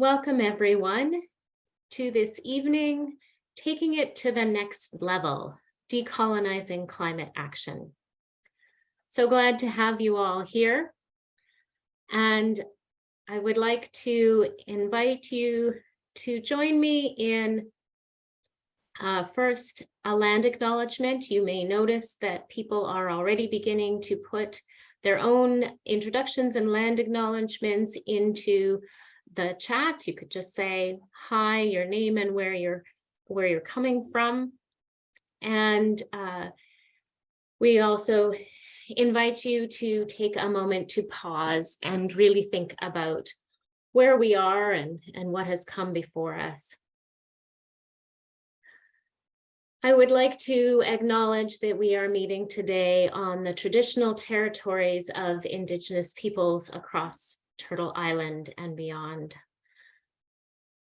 Welcome everyone to this evening, taking it to the next level, decolonizing climate action. So glad to have you all here. And I would like to invite you to join me in uh, first, a land acknowledgement. You may notice that people are already beginning to put their own introductions and land acknowledgements into the chat. You could just say hi, your name and where you're where you're coming from. And uh, we also invite you to take a moment to pause and really think about where we are and, and what has come before us. I would like to acknowledge that we are meeting today on the traditional territories of Indigenous peoples across Turtle Island and beyond.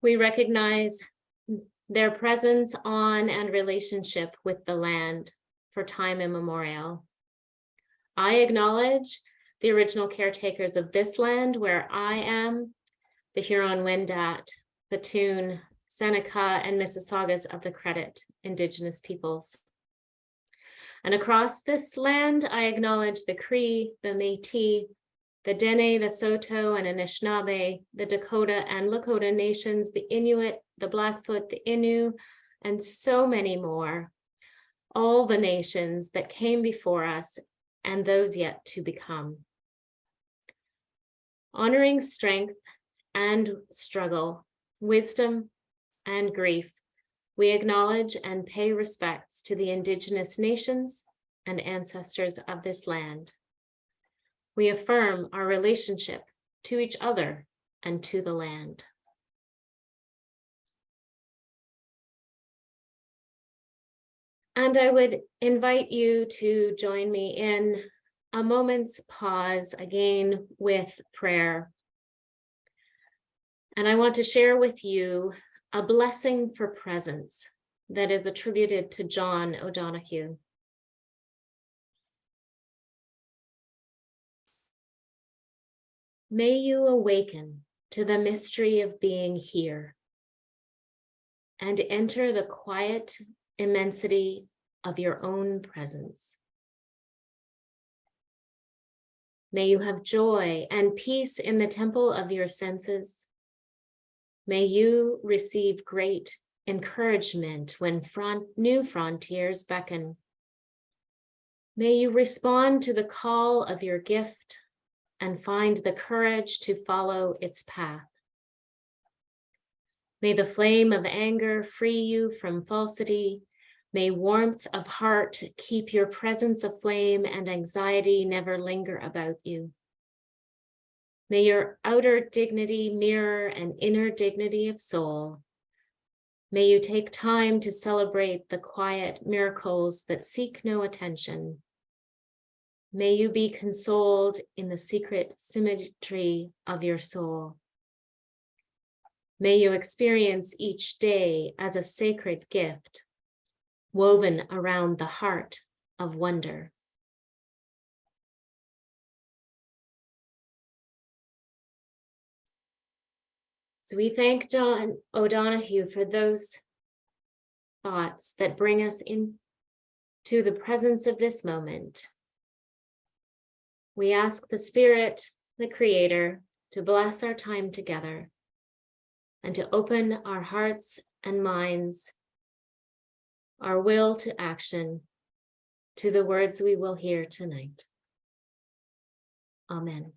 We recognize their presence on and relationship with the land for time immemorial. I acknowledge the original caretakers of this land where I am, the Huron-Wendat, Petun, Seneca, and Mississaugas of the Credit Indigenous peoples. And across this land, I acknowledge the Cree, the Métis, the Dene, the Saulteaux, and Anishinaabe, the Dakota and Lakota nations, the Inuit, the Blackfoot, the Innu, and so many more. All the nations that came before us and those yet to become. Honoring strength and struggle, wisdom and grief, we acknowledge and pay respects to the indigenous nations and ancestors of this land. We affirm our relationship to each other and to the land. And I would invite you to join me in a moment's pause again with prayer. And I want to share with you a blessing for presence that is attributed to John O'Donohue. May you awaken to the mystery of being here and enter the quiet immensity of your own presence. May you have joy and peace in the temple of your senses May you receive great encouragement when front, new frontiers beckon. May you respond to the call of your gift and find the courage to follow its path. May the flame of anger free you from falsity. May warmth of heart keep your presence aflame and anxiety never linger about you. May your outer dignity mirror an inner dignity of soul. May you take time to celebrate the quiet miracles that seek no attention. May you be consoled in the secret symmetry of your soul. May you experience each day as a sacred gift woven around the heart of wonder. So we thank John O'Donohue for those thoughts that bring us into the presence of this moment. We ask the Spirit, the Creator, to bless our time together and to open our hearts and minds, our will to action, to the words we will hear tonight. Amen.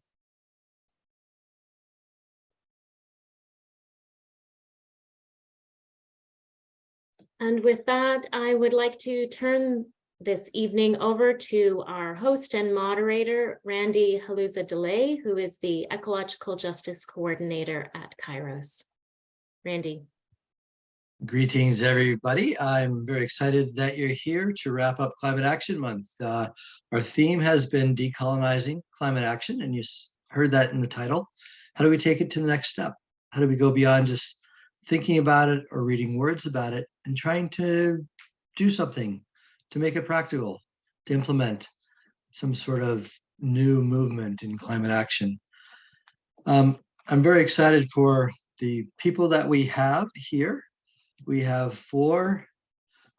And with that, I would like to turn this evening over to our host and moderator, Randy Haluza DeLay, who is the Ecological Justice Coordinator at Kairos. Randy. Greetings, everybody. I'm very excited that you're here to wrap up Climate Action Month. Uh, our theme has been decolonizing climate action, and you heard that in the title. How do we take it to the next step? How do we go beyond just thinking about it or reading words about it and trying to do something to make it practical, to implement some sort of new movement in climate action. Um, I'm very excited for the people that we have here, we have four,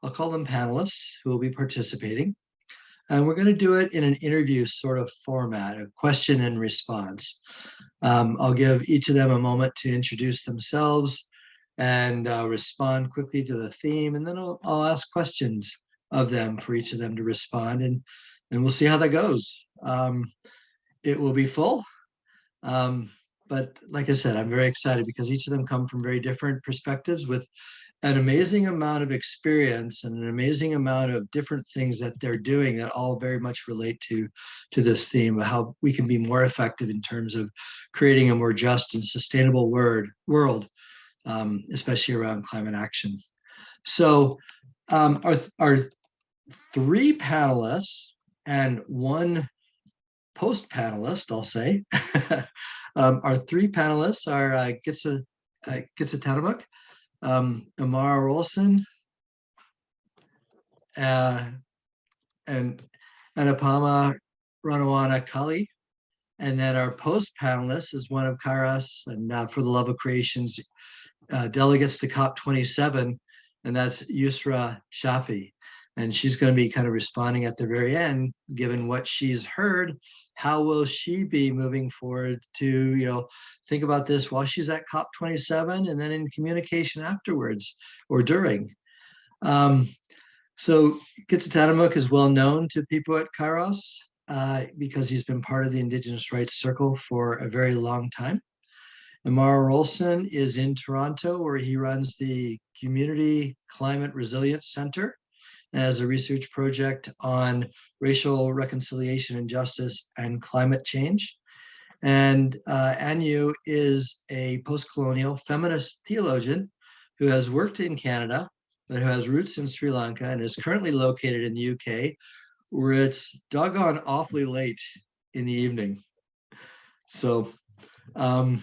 I'll call them panelists who will be participating. And we're going to do it in an interview sort of format, a question and response. Um, I'll give each of them a moment to introduce themselves and uh, respond quickly to the theme, and then I'll, I'll ask questions of them for each of them to respond, and and we'll see how that goes. Um, it will be full, um, but like I said, I'm very excited because each of them come from very different perspectives with an amazing amount of experience and an amazing amount of different things that they're doing that all very much relate to to this theme of how we can be more effective in terms of creating a more just and sustainable word world um, especially around climate action so um, our, our three panelists and one post panelist i'll say um, our three panelists are uh, Gitsa, uh, um, Amara Rolston, uh, and Anupama Ranawana Kali. And then our post panelist is one of Kairos and uh, For the Love of Creation's uh, delegates to COP27, and that's Yusra Shafi. And she's going to be kind of responding at the very end, given what she's heard how will she be moving forward to you know think about this while she's at cop 27 and then in communication afterwards or during um, so Kitsatanamuk is well known to people at Kairos uh, because he's been part of the Indigenous Rights Circle for a very long time. Amara Rolston is in Toronto where he runs the Community Climate Resilience Center and has a research project on racial reconciliation and justice and climate change. And uh, Anu is a post-colonial feminist theologian who has worked in Canada, but who has roots in Sri Lanka and is currently located in the UK, where it's doggone awfully late in the evening. So um,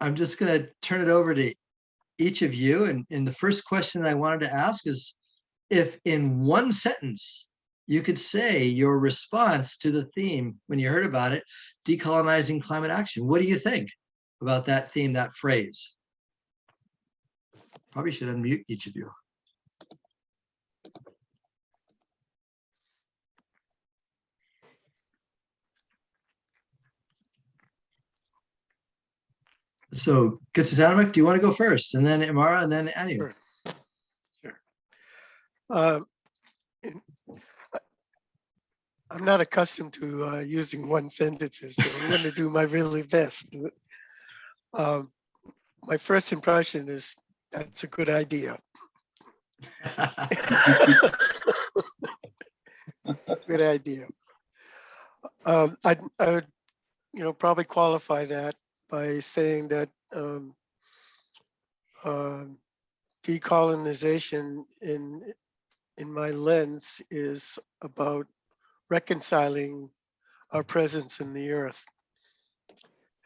I'm just going to turn it over to each of you. And, and the first question I wanted to ask is, if in one sentence you could say your response to the theme when you heard about it, decolonizing climate action, what do you think about that theme, that phrase? Probably should unmute each of you. So Kitsatanamik, do you want to go first? And then Imara and then Anu? Sure. Uh, I'm not accustomed to uh, using one sentences, so I'm going to do my really best. Um, my first impression is that's a good idea. good idea. Um, I'd, I would, you know, probably qualify that by saying that um, uh, decolonization in in my lens is about reconciling our presence in the earth.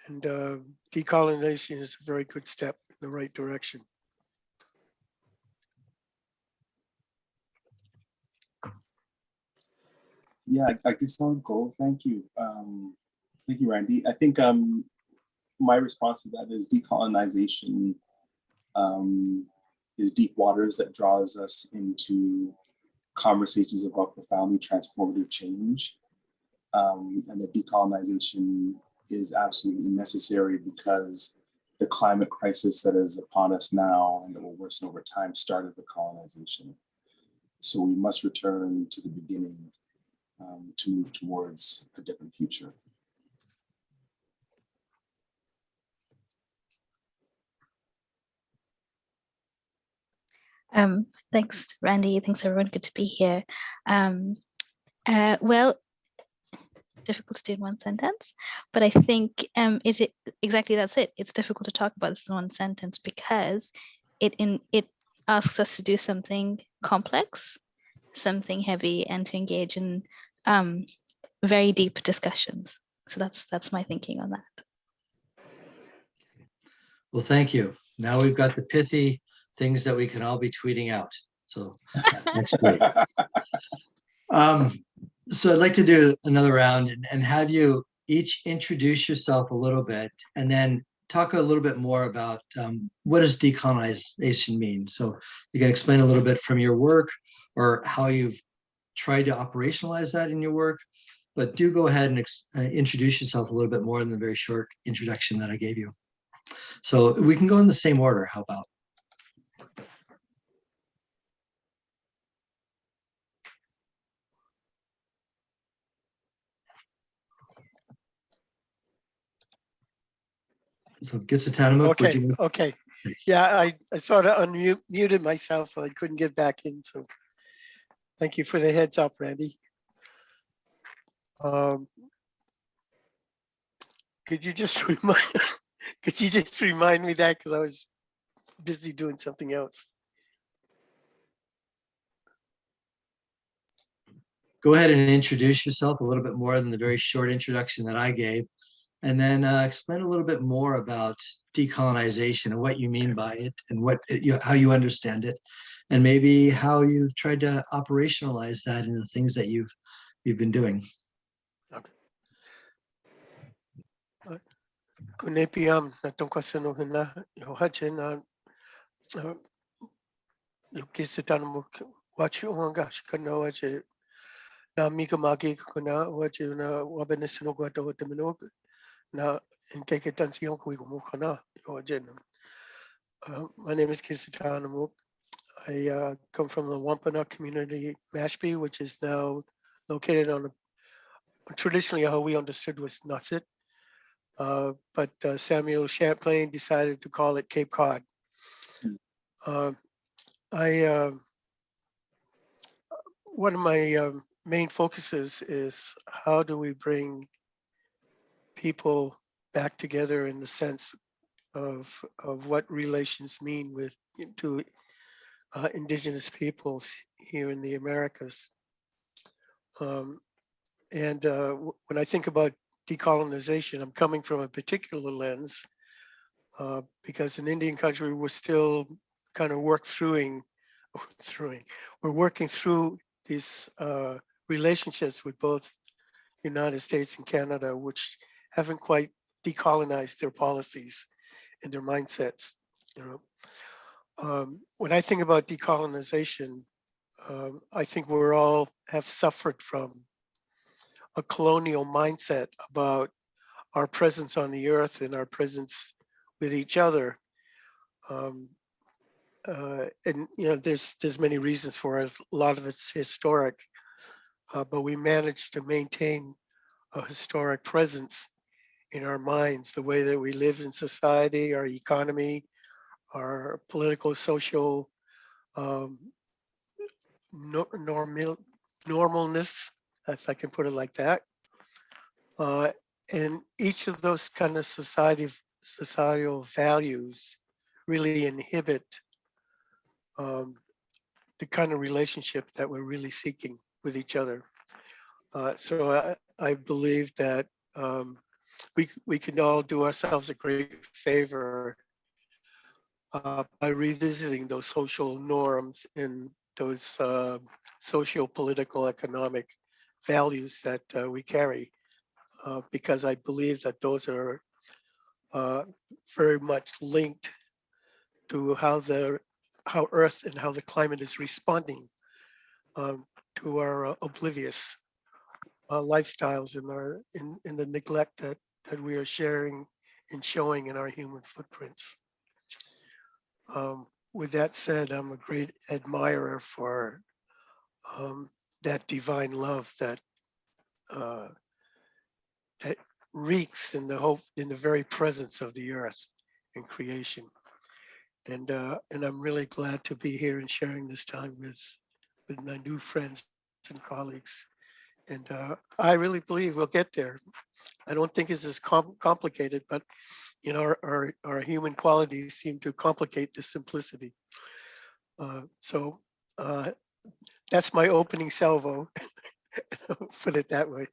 And uh, decolonization is a very good step in the right direction. Yeah, I, I guess I'll go. Thank you. Um, thank you, Randy. I think um, my response to that is decolonization um, is deep waters that draws us into conversations about profoundly transformative change. Um, and that decolonization is absolutely necessary because the climate crisis that is upon us now and that will worsen over time started with colonization. So we must return to the beginning um, to move towards a different future. Um, thanks, Randy. Thanks, everyone. Good to be here. Um, uh, well, difficult to do in one sentence, but I think um, is it exactly that's it. It's difficult to talk about this in one sentence because it in it asks us to do something complex, something heavy, and to engage in um, very deep discussions. So that's that's my thinking on that. Well, thank you. Now we've got the pithy things that we can all be tweeting out. So that's great. um, so I'd like to do another round and, and have you each introduce yourself a little bit and then talk a little bit more about um, what does decolonization mean? So you can explain a little bit from your work or how you've tried to operationalize that in your work. But do go ahead and ex- uh, introduce yourself a little bit more than the very short introduction that I gave you. So we can go in the same order. How about? So Gitsatanamuk, would Okay, you, okay. Yeah, I, I sort of unmuted myself. I couldn't get back in, so thank you for the heads up, Randy. Um, Could you just remind, could you just remind me that, because I was busy doing something else. go ahead and introduce yourself a little bit more than the very short introduction that I gave. And then uh, explain a little bit more about decolonization and what you mean by it and what, it- you- how you understand it. And maybe how you've tried to operationalize that in the things that you've, you've been doing. Kunepiam na tungkol sa nung hina, yung hajin na mo wachi uanga shikana kuna na inkekitan siyong kui kumukana wajin. Uh, My name is Kisitan Amuk. I uh, come from the Wampanoag community, Mashpee, which is now located on a traditionally how we understood was Nutsit. Uh, but uh, Samuel Champlain decided to call it Cape Cod. Um, I, um, one of my um, main focuses is how do we bring people back together in the sense of, of what relations mean with, to uh, indigenous peoples here in the Americas. Um, and uh, when I think about decolonization, I'm coming from a particular lens uh, because in Indian country, we're still kind of work throughing, throughing, we're working through these uh, relationships with both United States and Canada, which haven't quite decolonized their policies and their mindsets. You know, um, when I think about decolonization, um, I think we're all have suffered from a colonial mindset about our presence on the earth and our presence with each other. Um, uh, and you know, there's there's many reasons for it. A lot of it's historic, uh, but we managed to maintain a historic presence in our minds, the way that we live in society, our economy, our political, social um, no, normal normalness, if I can put it like that. Uh, and each of those kind of society societal values really inhibit um, the kind of relationship that we're really seeking with each other. Uh, so I, I believe that um, we we can all do ourselves a great favor uh, by revisiting those social norms and those uh, socio political economic values that uh, we carry uh, because I believe that those are uh, very much linked to how the how Earth and how the climate is responding um, to our uh, oblivious lifestyles and our in, in the neglect that that we are sharing and showing in our human footprints. Um, with that said, I'm a great admirer for um, that divine love that uh, that reeks in the hope in the very presence of the earth and creation. And uh, and I'm really glad to be here and sharing this time with with my new friends and colleagues. And uh, I really believe we'll get there. I don't think it's as com- complicated, but you know, our, our, our human qualities seem to complicate the simplicity. Uh, so uh, that's my opening salvo. Put it that way.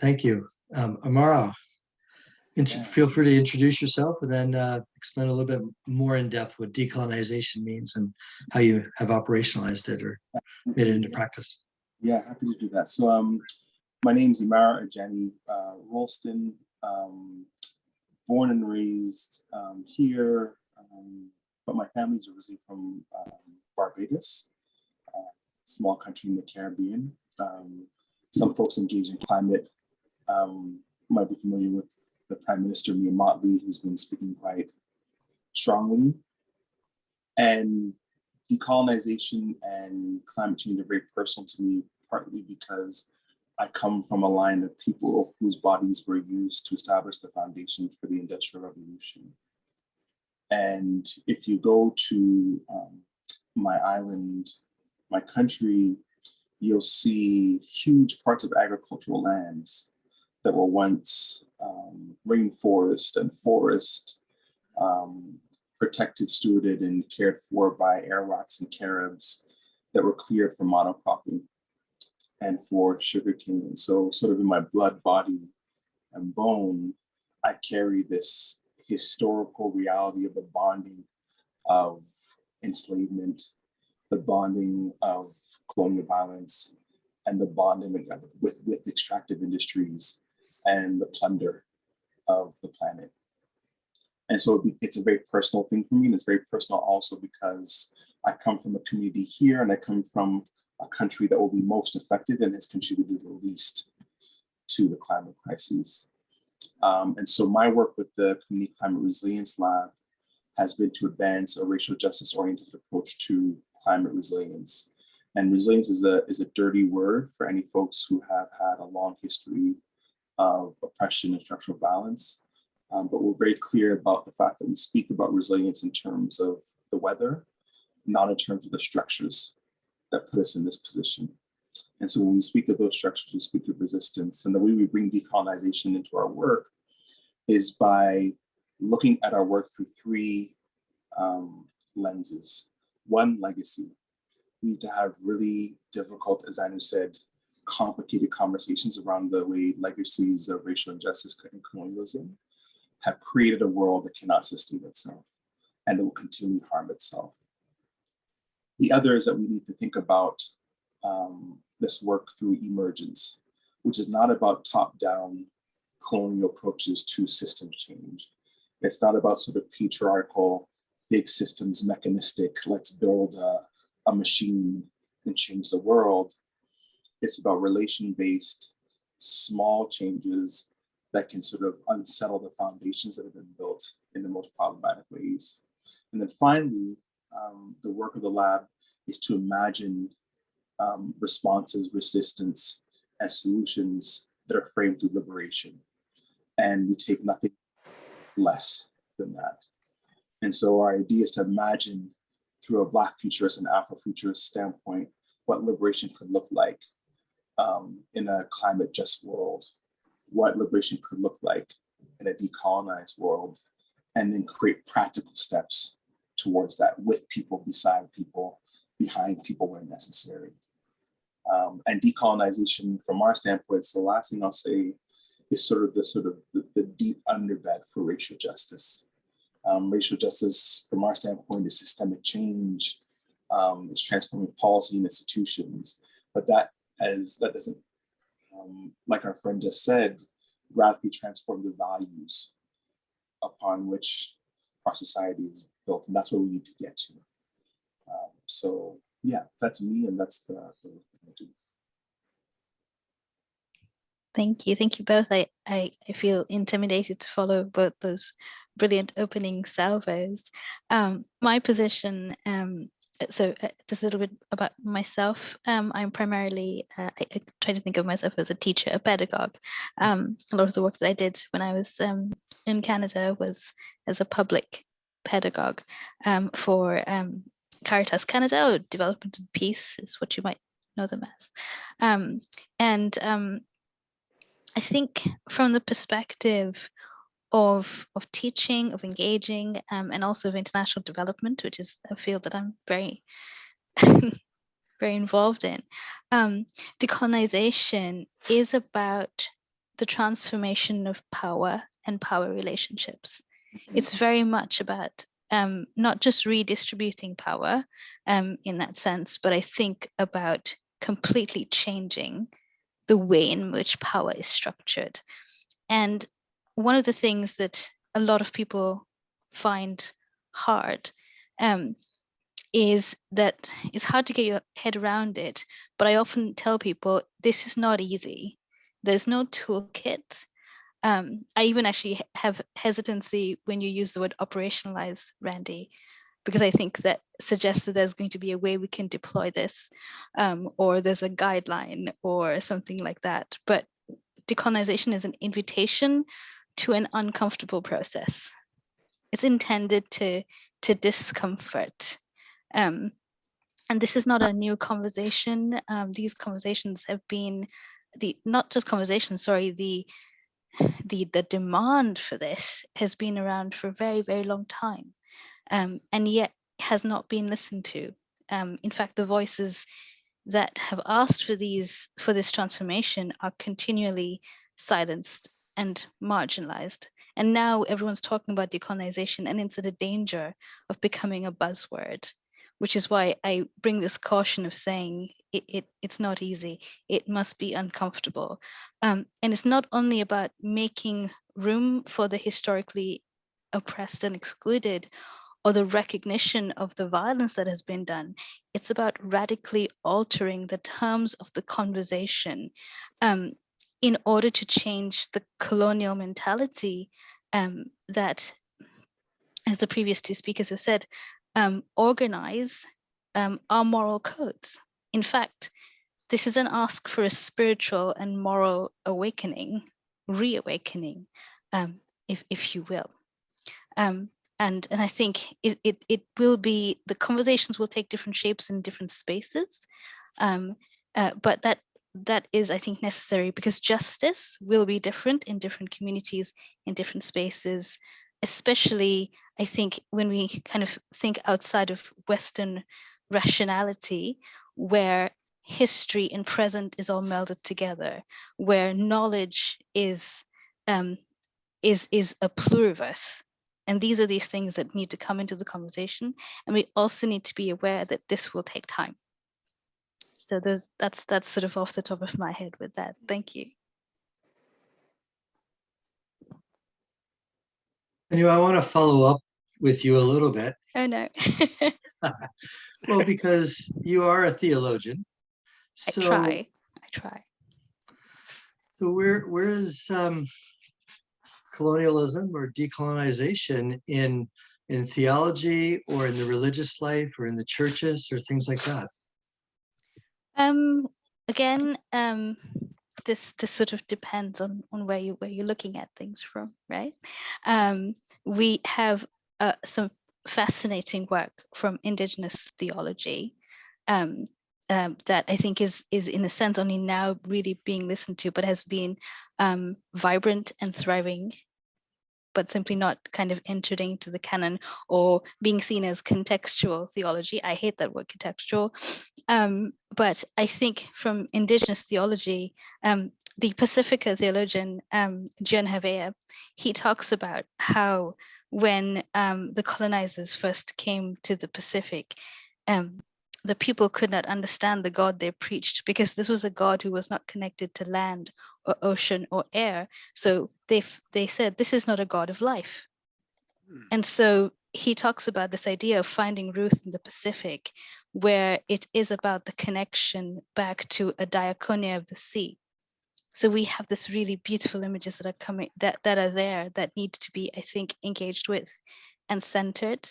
Thank you. Um, Amara, int- Yeah. feel free to introduce yourself and then uh, explain a little bit more in depth what decolonization means and how you have operationalized it or made it into practice. Yeah, happy to do that. So um, my name's Imara Ajani uh, Rolston, um, born and raised um, here, um, but my family's originally from um, Barbados, a small country in the Caribbean. Um, some folks engage in climate um, might be familiar with the Prime Minister Mia Mottley, who's been speaking quite strongly. And decolonization and climate change are very personal to me, partly because I come from a line of people whose bodies were used to establish the foundation for the Industrial Revolution. And if you go to um, my island, my country, you'll see huge parts of agricultural lands that were once um, rainforest and forest, um, protected, stewarded, and cared for by Arawaks and caribs that were cleared for monocropping and for sugarcane. And so sort of in my blood, body, and bone, I carry this historical reality of the bonding of enslavement, the bonding of colonial violence, and the bonding with, with extractive industries and the plunder of the planet. And so it's a very personal thing for me. And it's very personal also because I come from a community here and I come from a country that will be most affected and has contributed the least to the climate crisis. Um, and so my work with the Community Climate Resilience Lab has been to advance a racial justice oriented approach to climate resilience. And resilience is a, is a dirty word for any folks who have had a long history of oppression and structural violence. Um, but we're very clear about the fact that we speak about resilience in terms of the weather, not in terms of the structures that put us in this position. And so when we speak of those structures, we speak of resistance. And the way we bring decolonization into our work is by looking at our work through three um, lenses. One, legacy. We need to have really difficult, as Anu said, complicated conversations around the way legacies of racial injustice and colonialism have created a world that cannot sustain itself and that will continually harm itself. The other is that we need to think about um, this work through emergence, which is not about top-down colonial approaches to system change. It's not about sort of patriarchal, big systems, mechanistic, let's build a, a machine and change the world. It's about relation-based, small changes that can sort of unsettle the foundations that have been built in the most problematic ways. And then finally, um, the work of the lab is to imagine um, responses, resistance, and solutions that are framed through liberation. And we take nothing less than that. And so our idea is to imagine through a Black futurist and Afrofuturist standpoint what liberation could look like um, in a climate just world, what liberation could look like in a decolonized world, and then create practical steps towards that with people, beside people, behind people where necessary. Um, and decolonization from our standpoint, so the last thing I'll say is sort of the sort of the, the deep underbed for racial justice. Um, racial justice from our standpoint is systemic change, um, it's transforming policy and institutions, but that as that doesn't, um, like our friend just said, radically transform the values upon which our society is built, and that's where we need to get to. Um, so yeah, that's me, and that's the, the work that I do. Thank you. Thank you both. I, I, I feel intimidated to follow both those brilliant opening salvos. Um, my position, um, so uh, just a little bit about myself. Um, I'm primarily, uh, I, I try to think of myself as a teacher, a pedagogue. Um, a lot of the work that I did when I was um, in Canada was as a public pedagogue um, for um, Caritas Canada, or Development and Peace is what you might know them as. Um, and I think from the perspective of of teaching, of engaging, um, and also of international development, which is a field that I'm very very involved in, um, decolonization is about the transformation of power and power relationships. It's very much about um, not just redistributing power um, in that sense, but I think about completely changing the way in which power is structured. And one of the things that a lot of people find hard um, is that it's hard to get your head around it. But I often tell people this is not easy. There's no toolkit. Um, I even actually have hesitancy when you use the word operationalize, Randy, because I think that suggests that there's going to be a way we can deploy this, um, or there's a guideline or something like that. But decolonization is an invitation to an uncomfortable process. It's intended to to discomfort. Um, and this is not a new conversation. Um, these conversations have been the not just conversations, sorry, the the the demand for this has been around for a very, very long time. Um, and yet has not been listened to. Um, in fact, the voices that have asked for these for this transformation are continually silenced and marginalized. And now everyone's talking about decolonization and it's at a danger of becoming a buzzword, which is why I bring this caution of saying it, it it's not easy. It must be uncomfortable. Um, and it's not only about making room for the historically oppressed and excluded or the recognition of the violence that has been done. It's about radically altering the terms of the conversation um, in order to change the colonial mentality um, that, as the previous two speakers have said, um, organize um, our moral codes. In fact, this is an ask for a spiritual and moral awakening, reawakening, um, if, if you will. Um, and, and I think it, it, it will be, the conversations will take different shapes in different spaces, um, uh, but that that is, I think, necessary because justice will be different in different communities, in different spaces, especially, I think, when we kind of think outside of Western rationality, where history and present is all melded together, where knowledge is um, is is a pluriverse. And these are these things that need to come into the conversation. And we also need to be aware that this will take time. So there's that's that's sort of off the top of my head with that. Thank you. You, I want to follow up with you a little bit. Oh no. Well, because you are a theologian. I So, try. I try. so where, where is um, colonialism or decolonization in, in theology or in the religious life or in the churches or things like that? Um again, um this this sort of depends on on where you where you're looking at things from, right? Um we have uh, some fascinating work from indigenous theology um, um, that I think is is in a sense only now really being listened to, but has been um, vibrant and thriving, but simply not kind of entered into the canon or being seen as contextual theology. I hate that word contextual, um, but I think from indigenous theology, um, the Pacifica theologian um, John Havea, he talks about how when um, the colonizers first came to the Pacific, um, the people could not understand the God they preached because this was a God who was not connected to land or ocean or air. So they they said this is not a God of life. And so he talks about this idea of finding Ruth in the Pacific, where it is about the connection back to a diaconia of the sea. So we have this really beautiful images that are coming that that are there that need to be, I think, engaged with and centered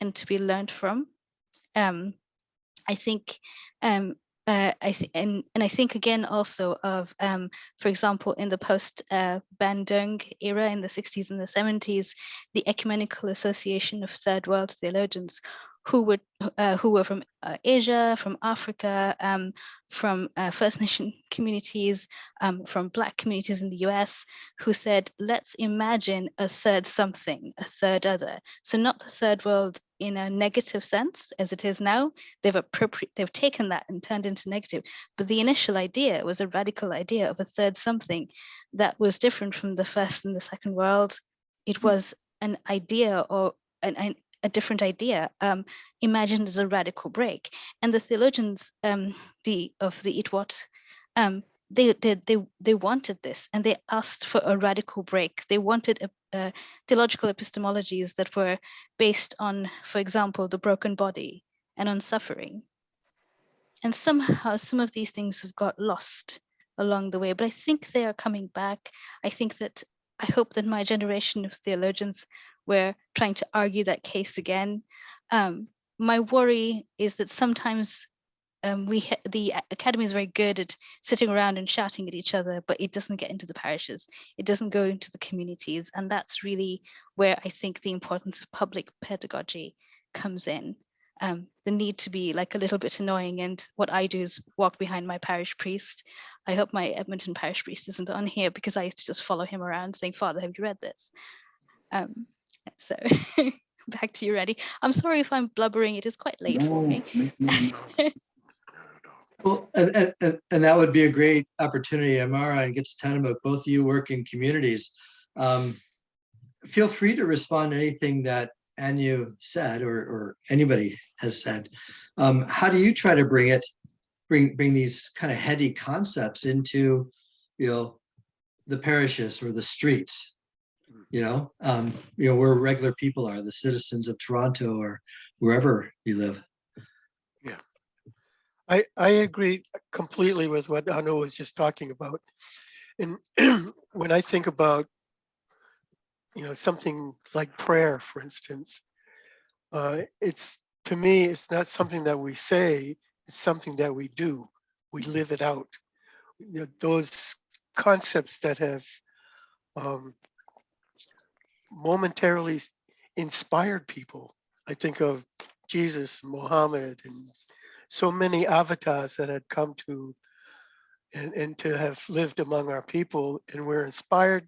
and to be learned from. Um, I think um, uh, I th and and I think again also of um, for example in the post uh, Bandung era in the 60s and the 70s, the Ecumenical Association of Third World Theologians who were uh, who were from uh, Asia, from Africa, um, from uh, First Nation communities, um, from Black communities in the US, who said, let's imagine a third something, a third other. So not the third world in a negative sense as it is now. They've appropriate, they've taken that and turned into negative. But the initial idea was a radical idea of a third something that was different from the first and the second world. It was an idea or an, an, a different idea um, imagined as a radical break. And the theologians um, the of the EATWOT, um, they, they they they wanted this and they asked for a radical break. They wanted a, uh, theological epistemologies that were based on, for example, the broken body and on suffering. And somehow some of these things have got lost along the way, but I think they are coming back. I think that I hope that my generation of theologians were trying to argue that case again. Um, my worry is that sometimes um, we the academy is very good at sitting around and shouting at each other, but it doesn't get into the parishes. It doesn't go into the communities, and that's really where I think the importance of public pedagogy comes in. Um, the need to be like a little bit annoying, and what I do is walk behind my parish priest. I hope my Edmonton parish priest isn't on here because I used to just follow him around saying, "Father, have you read this?" Um, so back to you, Randy. I'm sorry if I'm blubbering. It is quite late for me. no, no. Well, and, and- and, that would be a great opportunity, Amara and Gets Tanamuk, both of you work in communities. Um, Feel free to respond to anything that Anu said or, or anybody has said. Um, How do you try to bring it, bring, bring these kind of heady concepts into, you know, the parishes or the streets? You know, um, you know, where regular people are, the citizens of Toronto or wherever you live. I, I agree completely with what Anu was just talking about. And when I think about, you know, something like prayer, for instance, uh, it's, to me, it's not something that we say, it's something that we do. We live it out. You know, those concepts that have um, momentarily inspired people. I think of Jesus, Muhammad, and so many avatars that had come to and, and to have lived among our people and we're inspired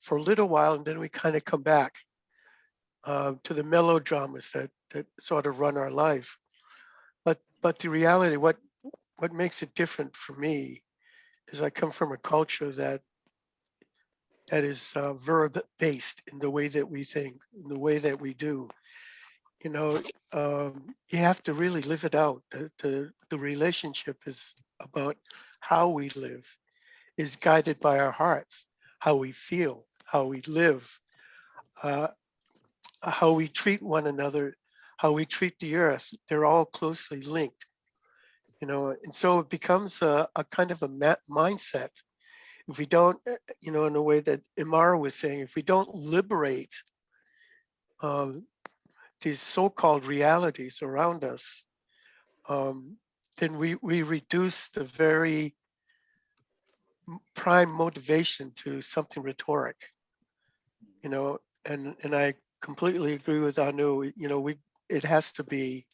for a little while and then we kind of come back uh, to the melodramas that that sort of run our life. But but the reality what what makes it different for me is i come from a culture that that is uh, verb based in the way that we think in the way that we do you know, um, you have to really live it out. The, the, the relationship is about how we live, is guided by our hearts, how we feel, how we live, uh, how we treat one another, how we treat the earth. They're all closely linked, you know, and so it becomes a, a kind of a mindset. If we don't, uh, you know, in a way that Imara was saying, if we don't liberate um, these so-called realities around us, um, then we, we reduce the very prime motivation to something rhetoric. You know, and and I completely agree with Anu. You know, we it has to be.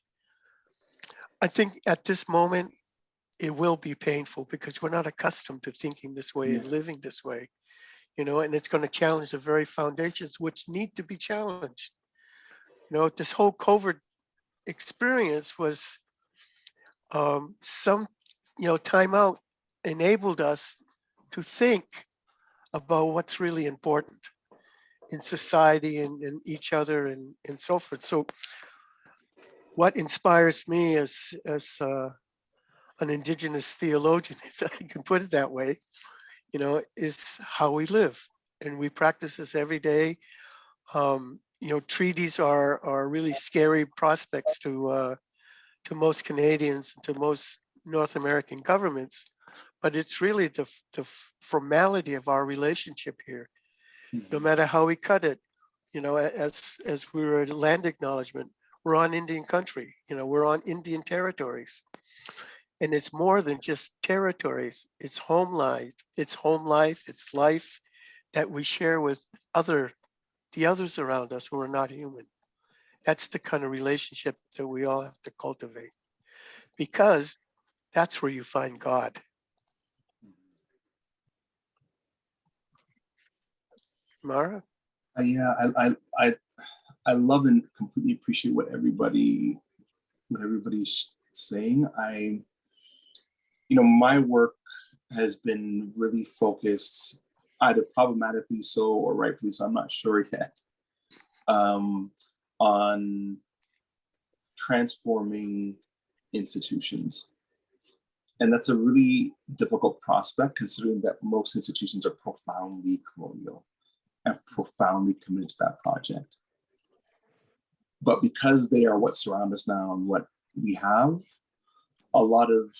I think at this moment, it will be painful because we're not accustomed to thinking this way and living this way. You know, and it's going to challenge the very foundations which need to be challenged you know, this whole COVID experience was um, some, you know, timeout enabled us to think about what's really important in society and, and each other and, and so forth. So what inspires me as, as uh, an indigenous theologian, if I can put it that way, you know, is how we live. And we practice this every day. Um, you know, treaties are are really scary prospects to uh, to most Canadians and to most North American governments, but it's really the the formality of our relationship here. No matter how we cut it, you know, as as we were at land acknowledgement, we're on Indian country. You know, we're on Indian territories, and it's more than just territories. It's home life. It's home life. It's life that we share with other the others around us who are not human. That's the kind of relationship that we all have to cultivate because that's where you find God. Mara? Uh, yeah, I, I, I, I love and completely appreciate what everybody, what everybody's saying. I, you know, my work has been really focused either problematically so or rightfully so, I'm not sure yet, um, on transforming institutions. And that's a really difficult prospect considering that most institutions are profoundly colonial and profoundly committed to that project. But because they are what surround us now and what we have, a lot of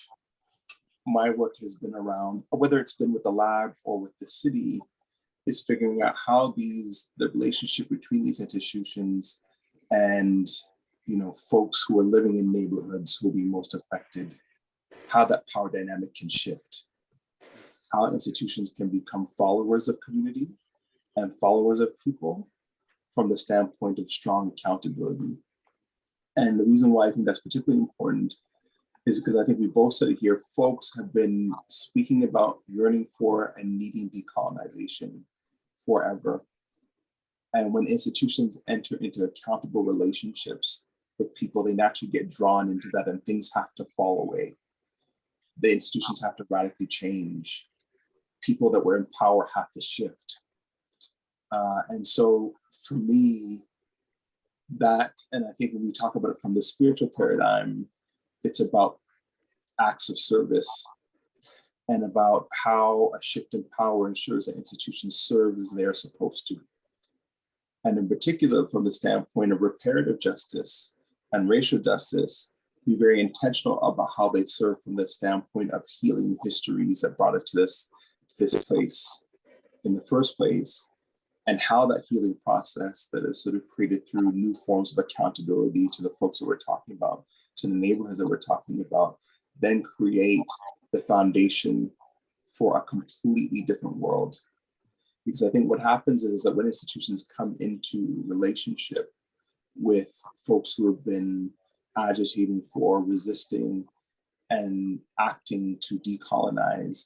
my work has been around, whether it's been with the lab or with the city, is figuring out how these, the relationship between these institutions and you know, folks who are living in neighborhoods who will be most affected, how that power dynamic can shift, how institutions can become followers of community and followers of people from the standpoint of strong accountability. And the reason why I think that's particularly important is because I think we both said it here, folks have been speaking about yearning for and needing decolonization forever. And when institutions enter into accountable relationships with people, they naturally get drawn into that and things have to fall away. The institutions have to radically change. People that were in power have to shift. Uh, and so for me, that, and I think when we talk about it from the spiritual paradigm, it's about acts of service and about how a shift in power ensures that institutions serve as they are supposed to. And in particular, from the standpoint of reparative justice and racial justice, be very intentional about how they serve from the standpoint of healing histories that brought us to this, to this place in the first place, and how that healing process that is sort of created through new forms of accountability to the folks that we're talking about, to the neighborhoods that we're talking about, then create the foundation for a completely different world. Because I think what happens is, that when institutions come into relationship with folks who have been agitating for, resisting, and acting to decolonize,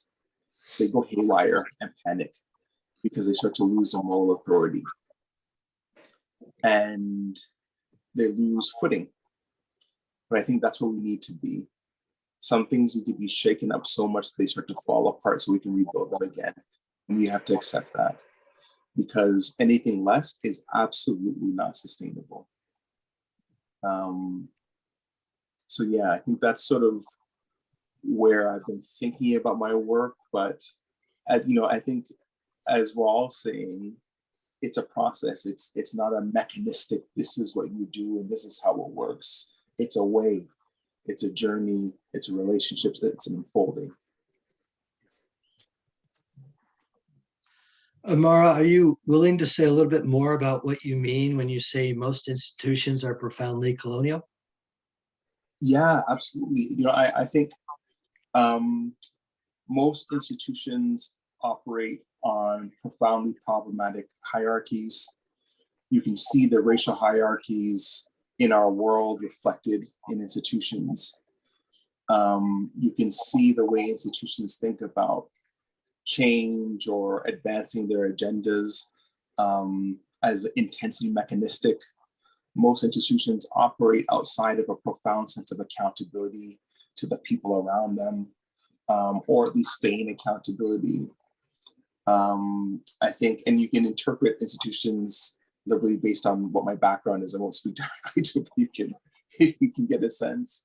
they go haywire and panic because they start to lose their moral authority. And they lose footing. But I think that's where we need to be. Some things need to be shaken up so much they start to fall apart so we can rebuild them again. And we have to accept that because anything less is absolutely not sustainable. Um, so yeah, I think that's sort of where I've been thinking about my work, but as you know, I think as we're all saying, it's a process. It's it's not a mechanistic, this is what you do and this is how it works. It's a way, it's a journey, it's a relationship, it's an unfolding. Amara, are you willing to say a little bit more about what you mean when you say most institutions are profoundly colonial? Yeah, absolutely. You know, I, I think um, most institutions operate on profoundly problematic hierarchies. You can see the racial hierarchies in our world reflected in institutions. Um, you can see the way institutions think about change or advancing their agendas um, as intensely mechanistic. Most institutions operate outside of a profound sense of accountability to the people around them, um, or at least feign accountability. Um, I think, and you can interpret institutions liberally based on what my background is. I won't speak directly to it, but you can, you can get a sense.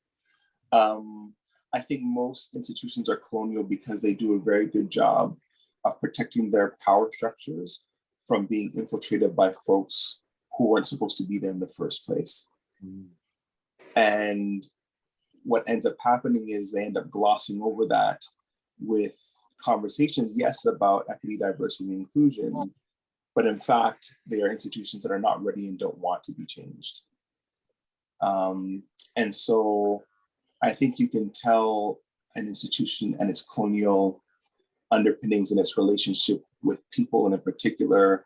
Um, I think most institutions are colonial because they do a very good job of protecting their power structures from being infiltrated by folks who weren't supposed to be there in the first place. Mm. And what ends up happening is they end up glossing over that with conversations, yes, about equity, diversity, and inclusion, but in fact, they are institutions that are not ready and don't want to be changed. Um, and so I think you can tell an institution and its colonial underpinnings and its relationship with people and in particular,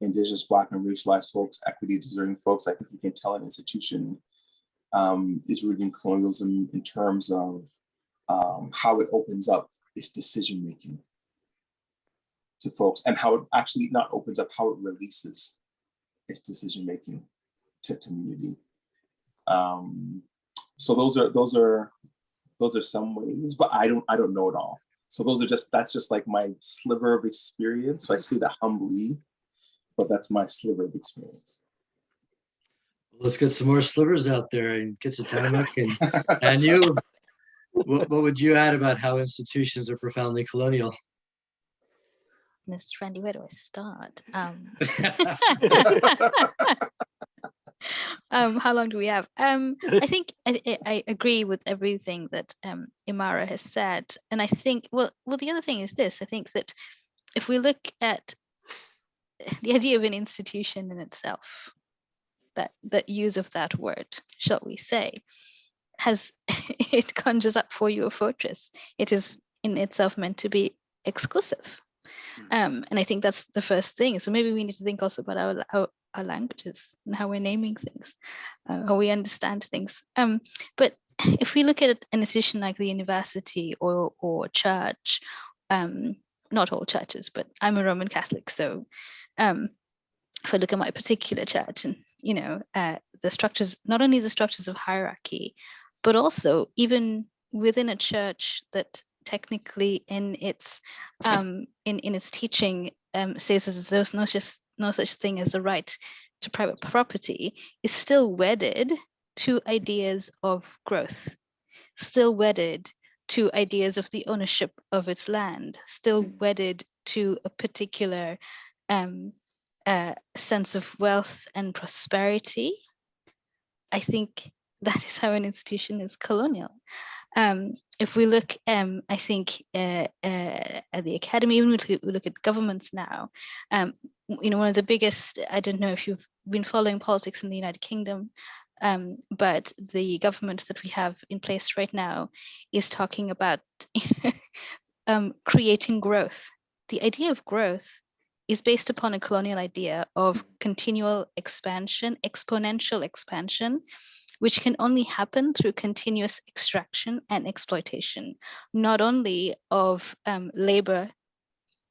indigenous, black and racialized folks, equity deserving folks. I think you can tell an institution um, is rooted in colonialism in terms of um, how it opens up its decision making to folks and how it actually not opens up, how it releases its decision making. to community. Um, so those are those are those are some ways, but I don't I don't know it all. So those are just that's just like my sliver of experience. So I say that humbly, but that's my sliver of experience. Let's get some more slivers out there and get some Tillamook and, and you. What, what would you add about how institutions are profoundly colonial? Miss Randy, where do I start? Um, um, how long do we have? Um, I think I, I- I agree with everything that um, Amara has said, and I think well, well, the other thing is this: I think that if we look at the idea of an institution in itself, that that use of that word, shall we say, has it conjures up for you a fortress. It is in itself meant to be exclusive. Um, and I think that's the first thing. So maybe we need to think also about our, our, our languages and how we're naming things, uh, how we understand things. Um, but if we look at an institution like the university or, or church, um, not all churches, but I'm a Roman Catholic, so um, if I look at my particular church and you know uh, the structures, not only the structures of hierarchy, but also even within a church that technically in its um, in in its teaching um, says that there's no just no such thing as a right to private property is still wedded to ideas of growth, still wedded to ideas of the ownership of its land, still wedded to a particular um, uh, sense of wealth and prosperity. I think that is how an institution is colonial. Um, if we look, um, I think, uh, uh, at the academy, even if we look at governments now, um, you know, one of the biggest, I don't know if you've been following politics in the United Kingdom, um, but the government that we have in place right now is talking about um, creating growth. The idea of growth is based upon a colonial idea of continual expansion, exponential expansion, which can only happen through continuous extraction and exploitation, not only of um, labor,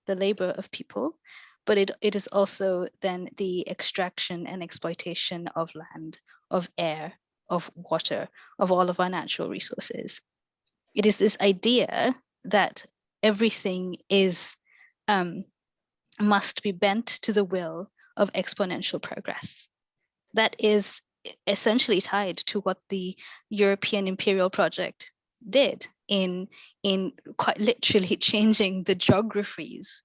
the labor of people, but it, it is also then the extraction and exploitation of land, of air, of water, of all of our natural resources. It is this idea that everything is um, must be bent to the will of exponential progress. That is essentially tied to what the European imperial project did in in quite literally changing the geographies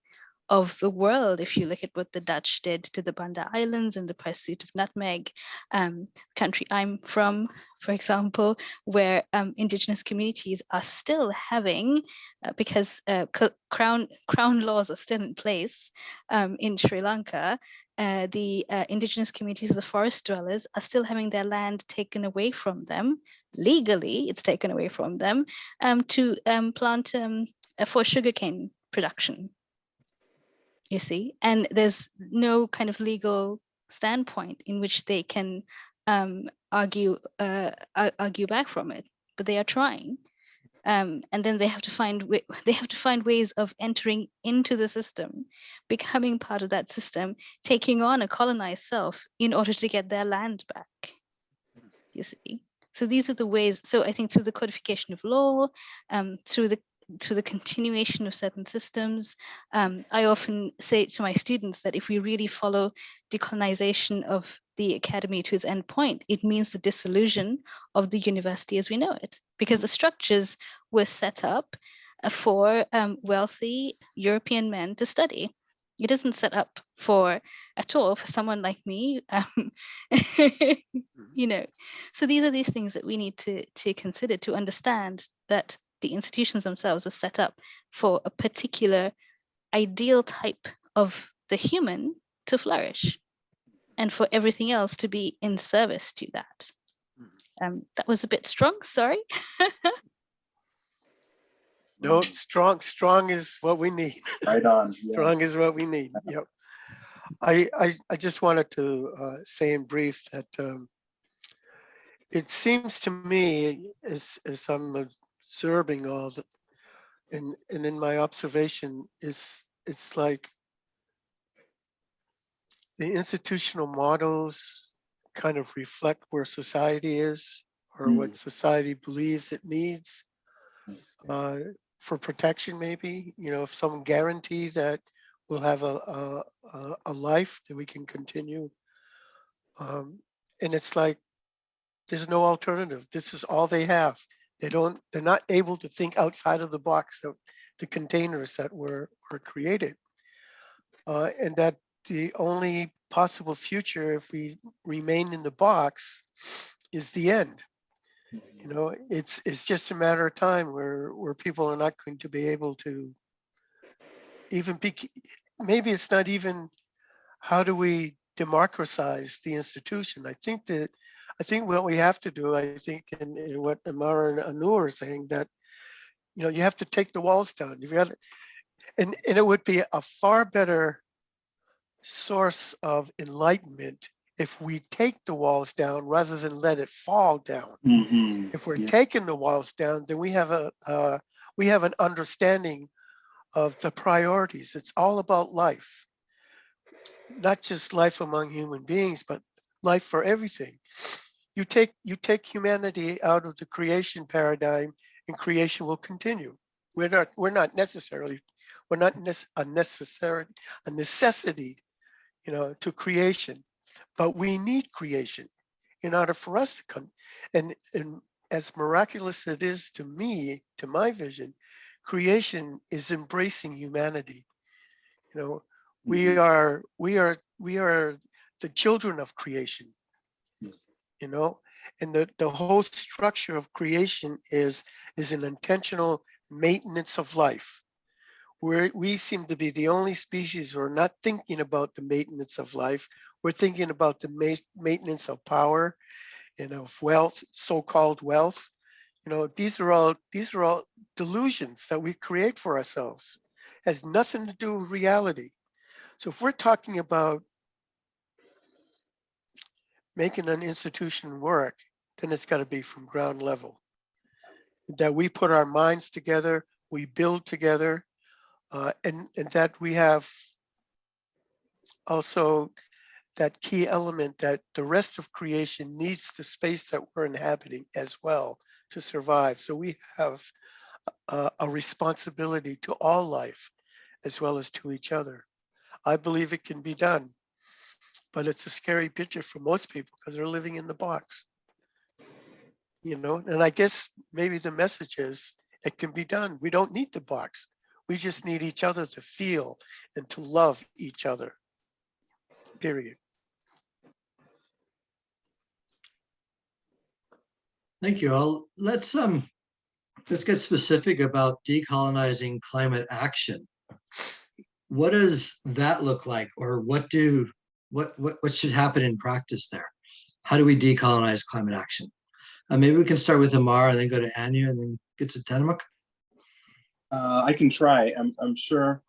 of the world. If you look at what the Dutch did to the Banda Islands in the pursuit of nutmeg, um, country I'm from, for example, where um, indigenous communities are still having, uh, because uh, crown crown laws are still in place um, in Sri Lanka, uh, the uh, indigenous communities, the forest dwellers, are still having their land taken away from them legally. It's taken away from them um, to um, plant um, for sugarcane production. You see, and there's no kind of legal standpoint in which they can um, argue uh, argue back from it, but they are trying. Um, and then they have to find they have to find ways of entering into the system, becoming part of that system, taking on a colonized self in order to get their land back. You see, so these are the ways. So I think through the codification of law, um, through the through the continuation of certain systems, um, I often say to my students that if we really follow decolonization of the academy to its end point, it means the dissolution of the university as we know it, because the structures were set up uh, for um, wealthy European men to study. It isn't set up for at all for someone like me, um, you know. So these are these things that we need to to consider to understand that the institutions themselves are set up for a particular ideal type of the human to flourish and for everything else to be in service to that. Um, that was a bit strong, sorry. No, strong, strong is what we need. Right on. yeah. Strong is what we need. Yep. I, I, I just wanted to uh, say in brief that um, it seems to me as, as I'm observing all the, and, and in my observation is, it's like the institutional models kind of reflect where society is or Mm. what society believes it needs uh, for protection, maybe, you know, if some guarantee that we'll have a, a, a, a life that we can continue. Um, and it's like, there's no alternative. This is all they have. They don't, they're not able to think outside of the box of the containers that were, were created. Uh, and that the only possible future if we remain in the box is the end. You know, it's it's just a matter of time where where people are not going to be able to even be. Maybe it's not even how do we democratize the institution. I think that I think what we have to do. I think in, in what Amara and Anu are saying that you know you have to take the walls down. You've got, and and it would be a far better source of enlightenment if we take the walls down rather than let it fall down. Mhm. If we're Yeah. taking the walls down, then we have a uh, we have an understanding of the priorities. It's all about life, not just life among human beings, but life for everything. You take you take humanity out of the creation paradigm, and creation will continue. We're not we're not necessarily we're not a necessary a necessity, you know, to creation, but we need creation in order for us to come. And and as miraculous as it is to me, to my vision, creation is embracing humanity. You know, we Mhm. are we are we are the children of creation Yes. You know? And the the whole structure of creation is is an intentional maintenance of life. Where we seem to be the only species who are not thinking about the maintenance of life. We're thinking about the ma- maintenance of power and of wealth so-called wealth. You know these are all these are all delusions that we create for ourselves. Has nothing to do with reality. So if we're talking about making an institution work, then it's got to be from ground level. That we put our minds together, we build together, uh, and, and that we have also that key element that the rest of creation needs the space that we're inhabiting as well to survive. So we have a, a responsibility to all life as well as to each other. I believe it can be done but it's a scary picture for most people because they're living in the box. You know, and I guess maybe the message is it can be done. We don't need the box. We just need each other to feel and to love each other. Period. Thank you all. Let's um, let's get specific about decolonizing climate action. What does that look like? Or what do, what, what, what should happen in practice there? How do we decolonize climate action? Uh, maybe we can start with Amar and then go to Anu and then get to Tenamuk. Uh, I can try. I'm, I'm sure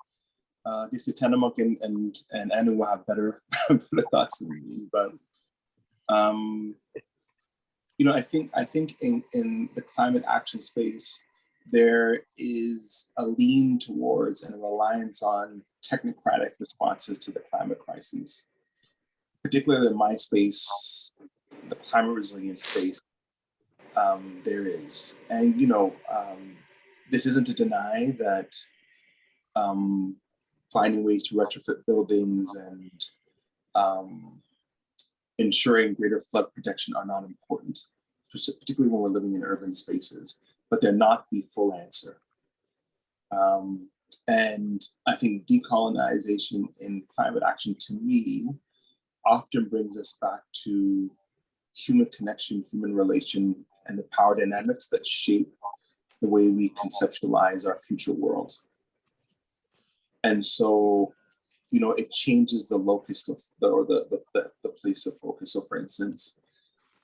uh, these Katanamuk and, and, and Anu will have better, better thoughts than me, but um, you know, I think I think in, in the climate action space, there is a lean towards and a reliance on technocratic responses to the climate crises, particularly in my space, the climate resilience space. Um, there is, and you know, um, this isn't to deny that um, finding ways to retrofit buildings and um, ensuring greater flood protection are not important, particularly when we're living in urban spaces, but they're not the full answer. Um, and I think decolonization in climate action to me often brings us back to human connection, human relation, and the power dynamics that shape the way we conceptualize our future world. And so, you know, it changes the locus of the, or the, the, the, place of focus. So for instance,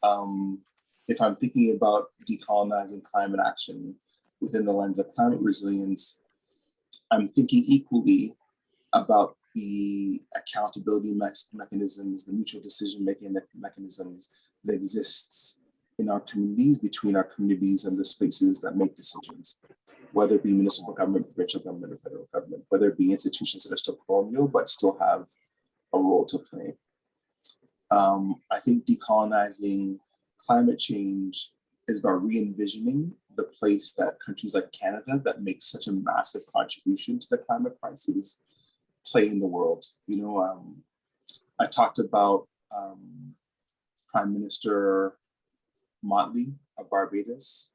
um, if I'm thinking about decolonizing climate action within the lens of climate resilience, I'm thinking equally about the accountability me mechanisms, the mutual decision-making me mechanisms that exists in our communities, between our communities and the spaces that make decisions, whether it be municipal government, provincial government, or federal government, whether it be institutions that are still colonial, but still have a role to play. Um, I think decolonizing climate change is about re-envisioning the place that countries like Canada that make such a massive contribution to the climate crisis play in the world. You know, um, I talked about um, Prime Minister Mottley of Barbados.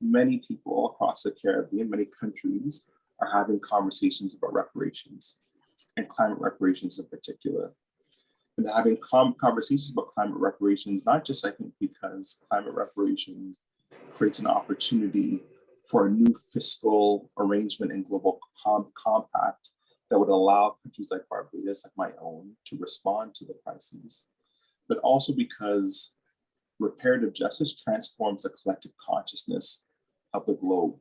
Many people across the Caribbean, many countries are having conversations about reparations and climate reparations in particular. And having conversations about climate reparations, not just I think because climate reparations creates an opportunity for a new fiscal arrangement and global com- compact that would allow countries like Barbados, like my own, to respond to the crises, but also because reparative justice transforms the collective consciousness of the globe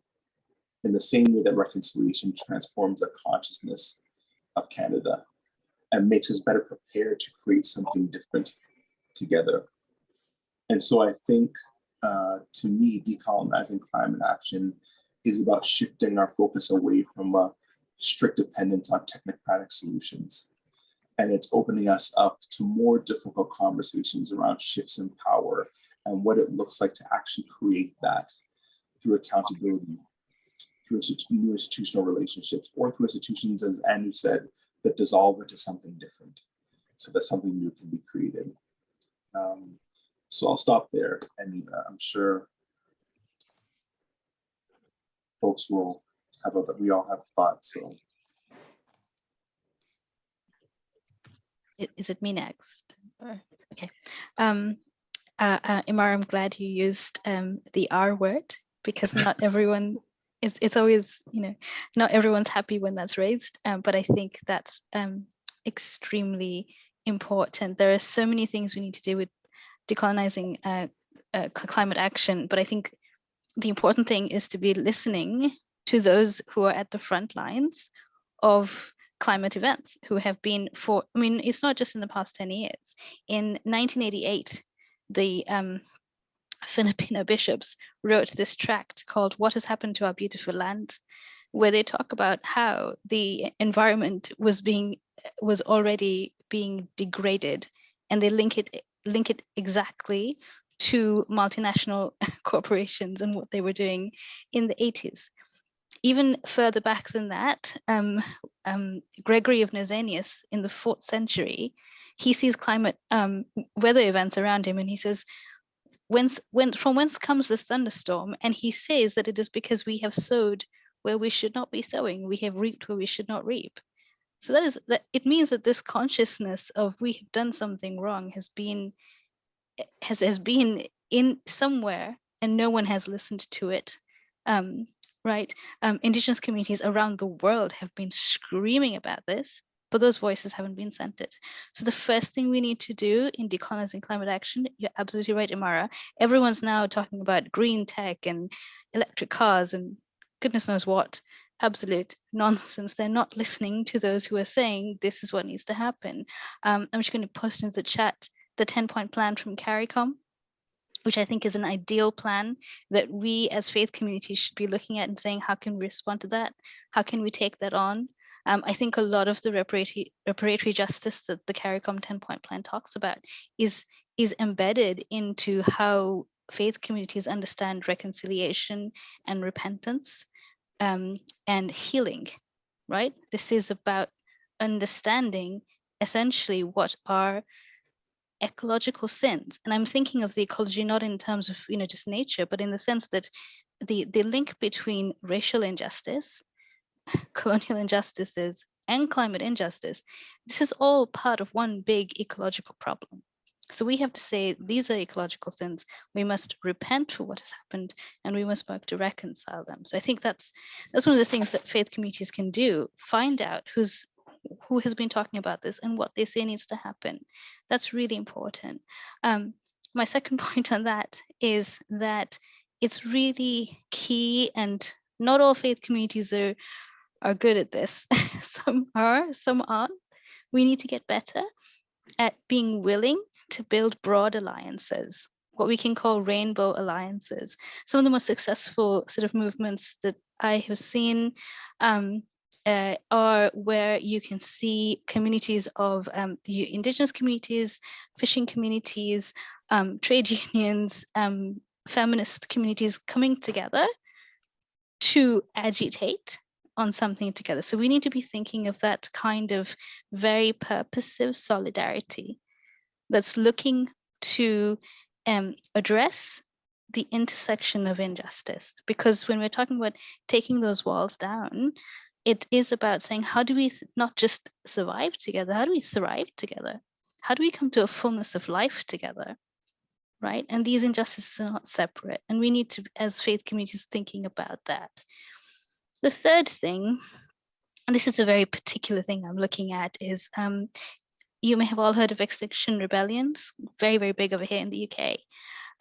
in the same way that reconciliation transforms the consciousness of Canada and makes us better prepared to create something different together. And so I think, uh, to me, decolonizing climate action is about shifting our focus away from a strict dependence on technocratic solutions. And it's opening us up to more difficult conversations around shifts in power and what it looks like to actually create that through accountability, through new institutional relationships, or through institutions, as Andrew said, that dissolve into something different so that something new can be created. Um, so I'll stop there and uh, I'm sure folks will have, a, we all have thoughts, so. Is it me next? Or- Okay. Um, uh, uh, Imar, I'm glad you used um, the R word because not everyone it's it's always you know not everyone's happy when that's raised, um, but I think that's um, extremely important. There are so many things we need to do with decolonizing uh, uh, climate action, but I think the important thing is to be listening to those who are at the front lines of climate events who have been for i mean it's not just in the past 10 years. In 1988 the um, filipino bishops wrote this tract called what has happened to our beautiful land where they talk about how the environment was being was already being degraded and they link it link it exactly to multinational corporations and what they were doing in the 80s even further back than that, um, um, Gregory of Nazianzus in the fourth century, he sees climate um, weather events around him and he says, whence, when, from whence comes this thunderstorm? And he says that it is because we have sowed where we should not be sowing, we have reaped where we should not reap. So that is that it means that this consciousness of we have done something wrong has been has has been in somewhere and no one has listened to it. Um, right? Um, indigenous communities around the world have been screaming about this, but those voices haven't been centered. So the first thing we need to do in decolonizing climate action, you're absolutely right, Amara. Everyone's now talking about green tech and electric cars and goodness knows what. Absolute nonsense. They're not listening to those who are saying this is what needs to happen. Um, I'm just going to post in the chat the 10 point plan from CARICOM which I think is an ideal plan that we as faith communities should be looking at and saying, how can we respond to that? How can we take that on? Um, I think a lot of the reparatory, reparatory justice that the CARICOM 10 point plan talks about is, is embedded into how faith communities understand reconciliation and repentance um, and healing, right? This is about understanding essentially what are ecological sense. And i'm thinking of the ecology not in terms of you know just nature but in the sense that the the link between racial injustice colonial injustices and climate injustice this is all part of one big ecological problem. So we have to say these are ecological sins. We must repent for what has happened and we must work to reconcile them. So i think that's that's one of the things that faith communities can do. Find out who's who has been talking about this and what they say needs to happen. That's really important. Um, my second point on that is that it's really key, and not all faith communities are are good at this. some are, some aren't. We need to get better at being willing to build broad alliances, what we can call rainbow alliances. Some of the most successful sort of movements that I have seen um, uh, are where you can see communities of um, the indigenous communities, fishing communities, um, trade unions, um, feminist communities coming together to agitate on something together. So we need to be thinking of that kind of very purposive solidarity that's looking to um, address the intersection of injustice. Because when we're talking about taking those walls down, it is about saying, how do we not just survive together? How do we thrive together? How do we come to a fullness of life together? Right. And these injustices are not separate. And we need to, as faith communities, thinking about that. The third thing, and this is a very particular thing I'm looking at, is um, you may have all heard of Extinction Rebellions, very, very big over here in the UK.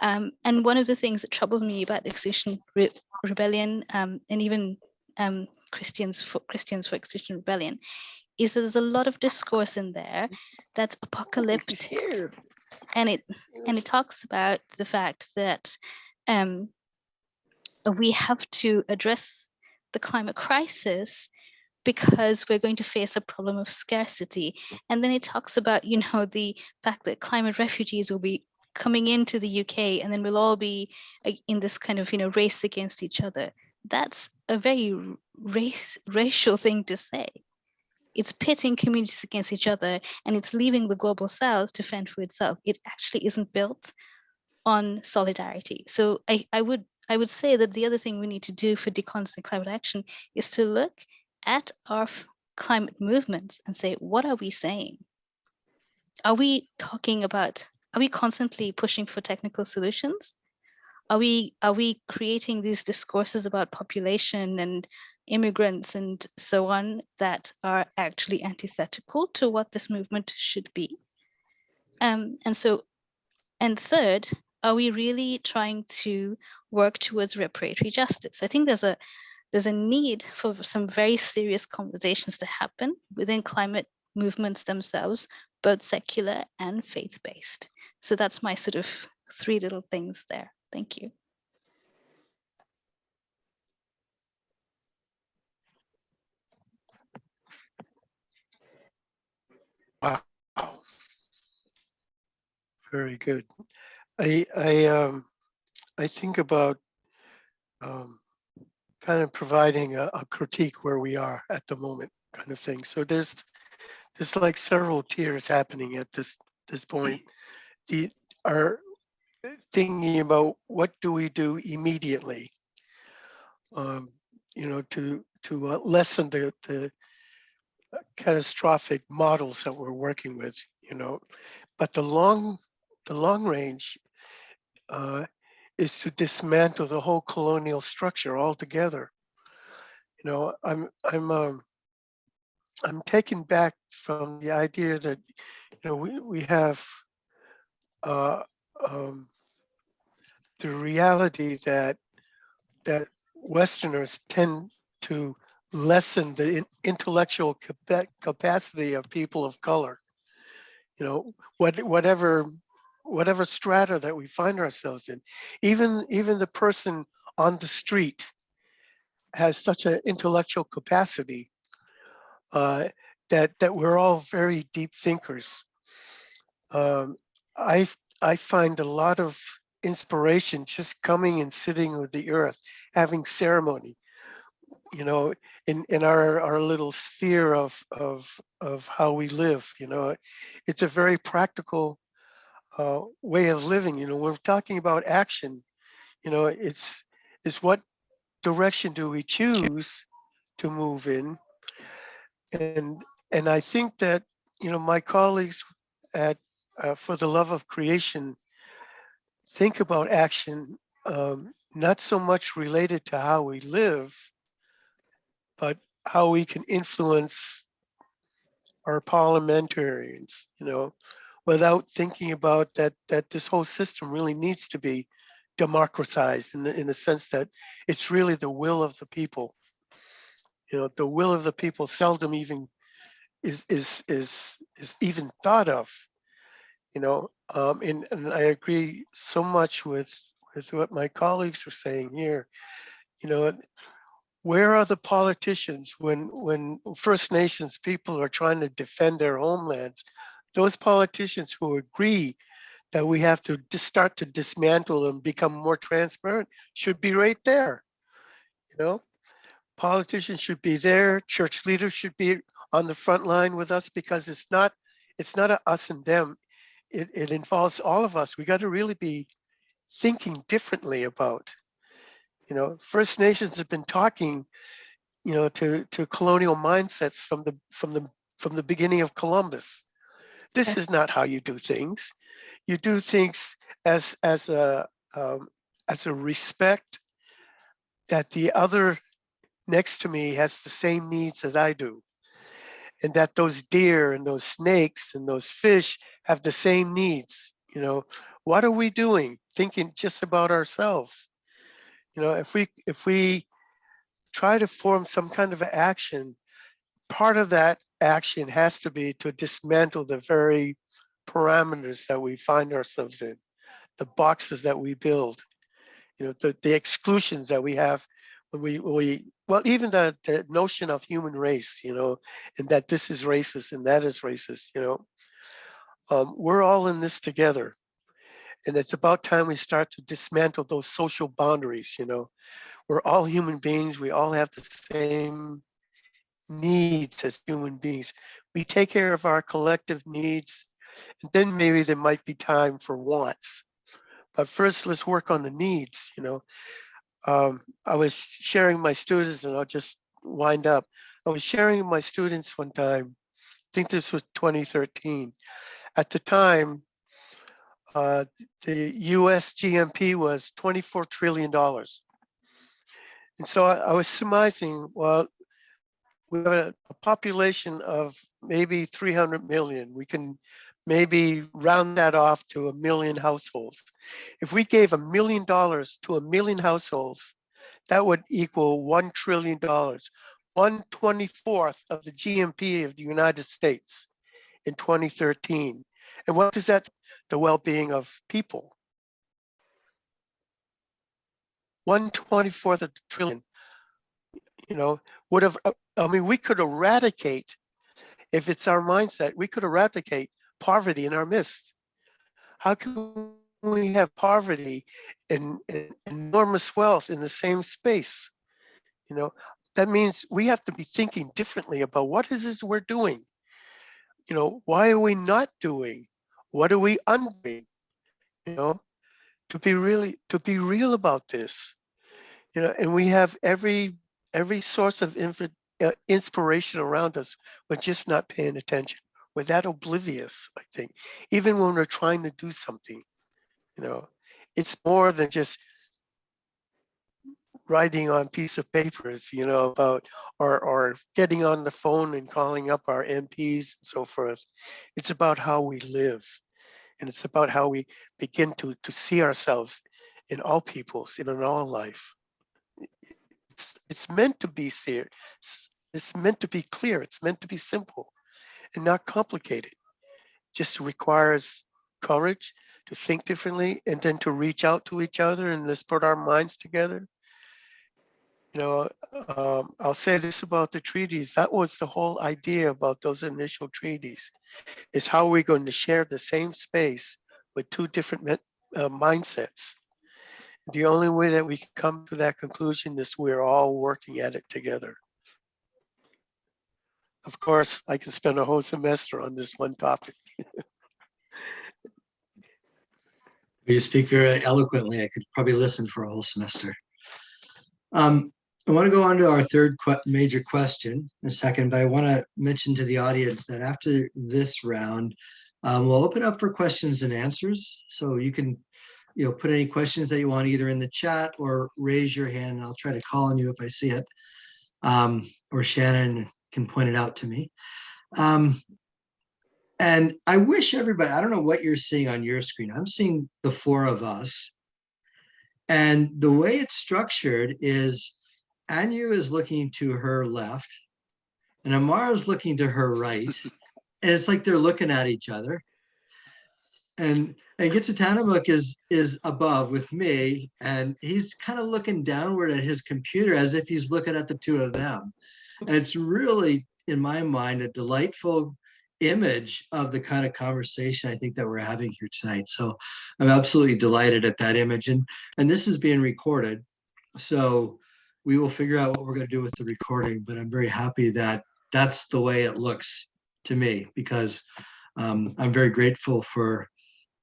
Um, and one of the things that troubles me about Extinction Re- Rebellion, um, and even um, Christians for Christians for Extinction Rebellion, is that there's a lot of discourse in there that's apocalyptic, and it and it talks about the fact that um, we have to address the climate crisis because we're going to face a problem of scarcity. And then it talks about, you know, the fact that climate refugees will be coming into the UK and then we'll all be in this kind of, you know, race against each other. That's a very race racial thing to say. It's pitting communities against each other and it's leaving the global south to fend for itself. It actually isn't built on solidarity. So I, I would I would say that the other thing we need to do for decolonizing climate action is to look at our climate movements and say, what are we saying? Are we talking about, are we constantly pushing for technical solutions? Are we are we creating these discourses about population and immigrants and so on that are actually antithetical to what this movement should be? Um, and so, and third, are we really trying to work towards reparatory justice? I think there's a there's a need for some very serious conversations to happen within climate movements themselves, both secular and faith-based. So that's my sort of three little things there. Thank you. Wow. Very good. I, I, um, I think about, um, kind of providing a, a critique where we are at the moment kind of thing. So there's, there's like several tiers happening at this, this point. The, are thinking about what do we do immediately? Um, you know, to, to uh, lessen the, the catastrophic models that we're working with, you know. But the long, the long range uh, is to dismantle the whole colonial structure altogether. You know, I'm, I'm, um, I'm taken back from the idea that, you know, we, we have uh, um, the reality that that Westerners tend to lessen the in- intellectual capacity of people of color. You know, what whatever whatever strata that we find ourselves in, even even the person on the street has such an intellectual capacity uh, that that we're all very deep thinkers. Um, I I find a lot of inspiration just coming and sitting with the earth, having ceremony. You know, in in our our little sphere of of of how we live. You know, it's a very practical uh, way of living. You know, we're talking about action. You know, it's it's what direction do we choose to move in, and and I think that you know my colleagues at uh, for the love of creation think about action um, not so much related to how we live, but how we can influence our parliamentarians, you know, without thinking about that that this whole system really needs to be democratized in the, in the sense that it's really the will of the people. You know, the will of the people seldom even is is is is even thought of. You know, um, and, and I agree so much with with what my colleagues are saying here. You know, where are the politicians when, when First Nations people are trying to defend their homelands? Those politicians who agree that we have to start to dismantle and become more transparent should be right there. You know, politicians should be there, church leaders should be on the front line with us because it's not, it's not a us and them. It, it involves all of us. We got to really be thinking differently about you know, First Nations have been talking, you know, to to colonial mindsets from the from the from the beginning of Columbus. This is not how you do things. You do things as as a um, as a respect that the other next to me has the same needs as I do, and that those deer and those snakes and those fish have the same needs. You know, what are we doing? Thinking just about ourselves you know if we if we try to form some kind of action part of that action has to be to dismantle the very parameters that we find ourselves in the boxes that we build you know the, the exclusions that we have when we when we well even the, the notion of human race you know and that this is racist and that is racist you know um, we're all in this together. And it's about time we start to dismantle those social boundaries you know? We're all human beings we all have the same needs as human beings. We take care of our collective needs and then maybe there might be time for wants. But first let's work on the needs you know? Um, i was sharing my students and i'll just wind up. I was sharing my students one time i think this was 2013 at the time uh, the US GNP was $24 trillion. And so I, I was surmising, well, we have a, a population of maybe 300 million. We can maybe round that off to a million households. If we gave a million dollars to a million households, that would equal $1 trillion, 124th of the GNP of the United States in 2013. And what does that the well-being of people. One twenty-fourth of a trillion, you know, would have, I mean, we could eradicate, if it's our mindset, we could eradicate poverty in our midst. How can we have poverty and, and enormous wealth in the same space? You know, that means we have to be thinking differently about what is this we're doing? You know, why are we not doing? What are we undoing? You know, to be really to be real about this. You know, and we have every every source of inf- uh, inspiration around us. We're just not paying attention. We're that oblivious, I think, even when we're trying to do something. You know, it's more than just writing on piece of papers, you know, about or or getting on the phone and calling up our MPs and so forth. It's about how we live. And it's about how we begin to to see ourselves in all peoples, in an all life. It's it's meant to be ser- s- It's meant to be clear. It's meant to be simple and not complicated. Just requires courage to think differently and then to reach out to each other and let's put our minds together you know, um, I'll say this about the treaties. That was the whole idea about those initial treaties, is how are we're going to share the same space with two different uh, mindsets. The only way that we can come to that conclusion is we're all working at it together. Of course, I can spend a whole semester on this one topic. You speak very eloquently. I could probably listen for a whole semester. Um, I want to go on to our third major question in a second, but I want to mention to the audience that after this round, um, we'll open up for questions and answers. So you can, you know, put any questions that you want either in the chat or raise your hand. and I'll try to call on you if I see it. Um, or Shannon can point it out to me. Um, and I wish everybody, I don't know what you're seeing on your screen. I'm seeing the four of us. And the way it's structured is Anu is looking to her left and Amara is looking to her right. And it's like they're looking at each other. And And Gitsatanamuk is is above with me, and he's kind of looking downward at his computer as if he's looking at the two of them. And it's really, in my mind, a delightful image of the kind of conversation I think that we're having here tonight. So I'm absolutely delighted at that image, and and this is being recorded, so we will figure out what we're going to do with the recording. But I'm very happy that that's the way it looks to me because um, I'm very grateful for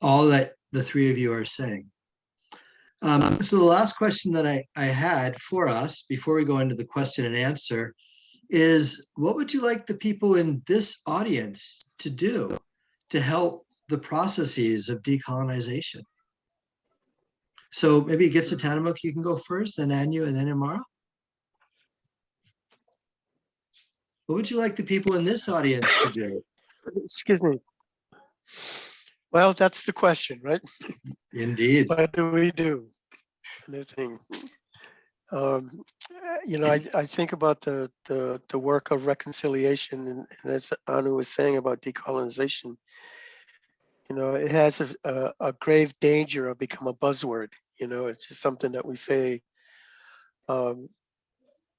all that the three of you are saying. Um, so the last question that I, I had for us before we go into the question and answer is what would you like the people in this audience to do to help the processes of decolonization? So maybe get to Tanamuk, you can go first, then Anu, and then Amara. What would you like the people in this audience to do? Excuse me. Well, that's the question, right? Indeed. What do we do? And the thing. Um, you know, I, I think about the, the, the work of reconciliation and, and as Anu was saying about decolonization, you know, it has a, a, a grave danger of become a buzzword, you know, it's just something that we say. Um,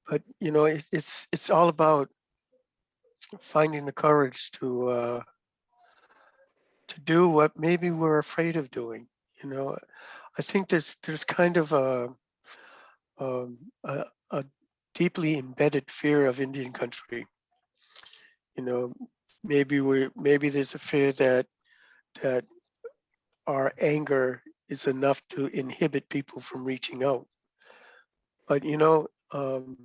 but, you know, it, it's, it's all about finding the courage to, uh, to do what maybe we're afraid of doing, you know. I think there's, there's kind of a, um, a, a deeply embedded fear of Indian country. You know, maybe we maybe there's a fear that that our anger is enough to inhibit people from reaching out. But you know, um,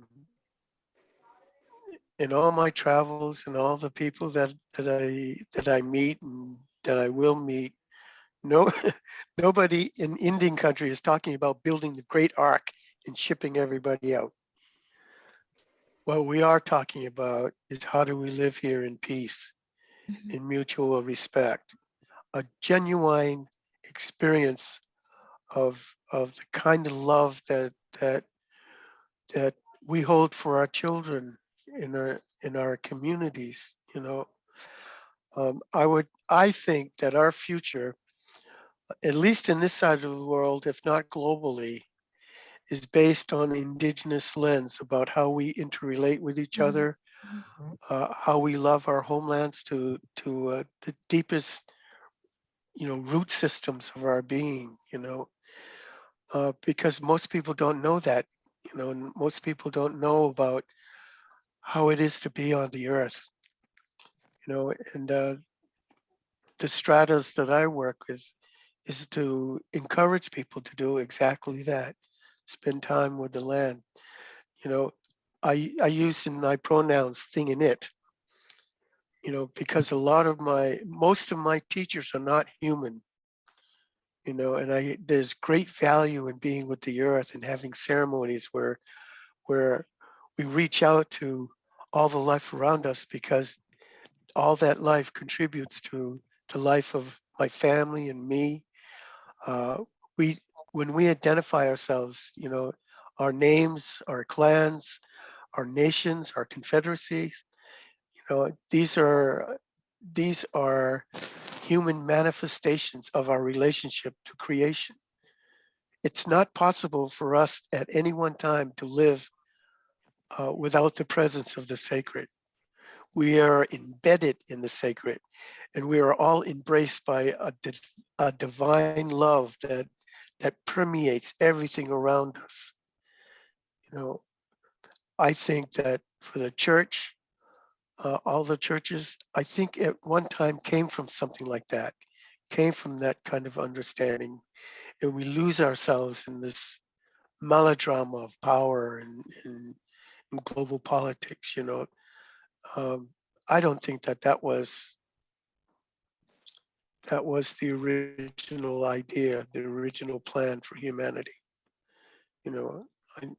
in all my travels and all the people that that I that I meet and that I will meet, no nobody in Indian country is talking about building the great ark and shipping everybody out. What we are talking about is how do we live here in peace, Mhm. in mutual respect, a genuine experience of of the kind of love that that that we hold for our children in our in our communities. You know, um, I would I think that our future, at least in this side of the world, if not globally, is based on indigenous lens about how we interrelate with each Mhm. other, uh, how we love our homelands to to uh, the deepest, you know, root systems of our being. You know, uh, because most people don't know that. You know, and most people don't know about how it is to be on the earth. You know, and uh, the stratas that I work with is to encourage people to do exactly that spend time with the land. You know, I I use in my pronouns thing in it. You know, because a lot of my most of my teachers are not human. You know, and I there's great value in being with the earth and having ceremonies where where we reach out to all the life around us because all that life contributes to the life of my family and me. Uh, we when we identify ourselves, you know, our names, our clans, our nations, our confederacies, know, these are these are human manifestations of our relationship to creation. It's not possible for us at any one time to live uh, without the presence of the sacred. We are embedded in the sacred and we are all embraced by a, di- a divine love that that permeates everything around us. You know, I think that for the church, uh, all the churches, I think at one time came from something like that, came from that kind of understanding. And we lose ourselves in this melodrama of power and, and, and global politics, you know. Um, I don't think that that was that was the original idea, the original plan for humanity. You know,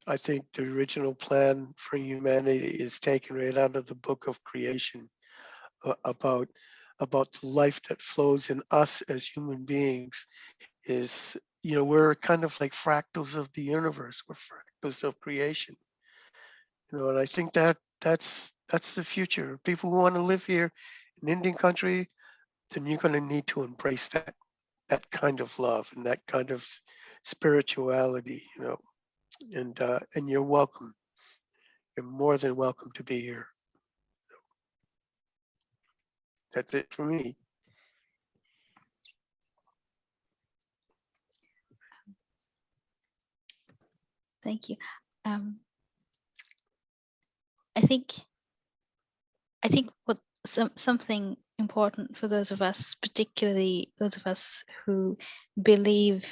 I, think the original plan for humanity is taken right out of the book of creation about about the life that flows in us as human beings is you know we're kind of like fractals of the universe we're fractals of creation. You know and i think that that's that's the future. People who want to live here in indian country then you're going to need to embrace that that kind of love and that kind of spirituality, you know, and, uh, and you're welcome. You're more than welcome to be here. That's it for me. Thank you. Um, I think, I think what some something important for those of us, particularly those of us who believe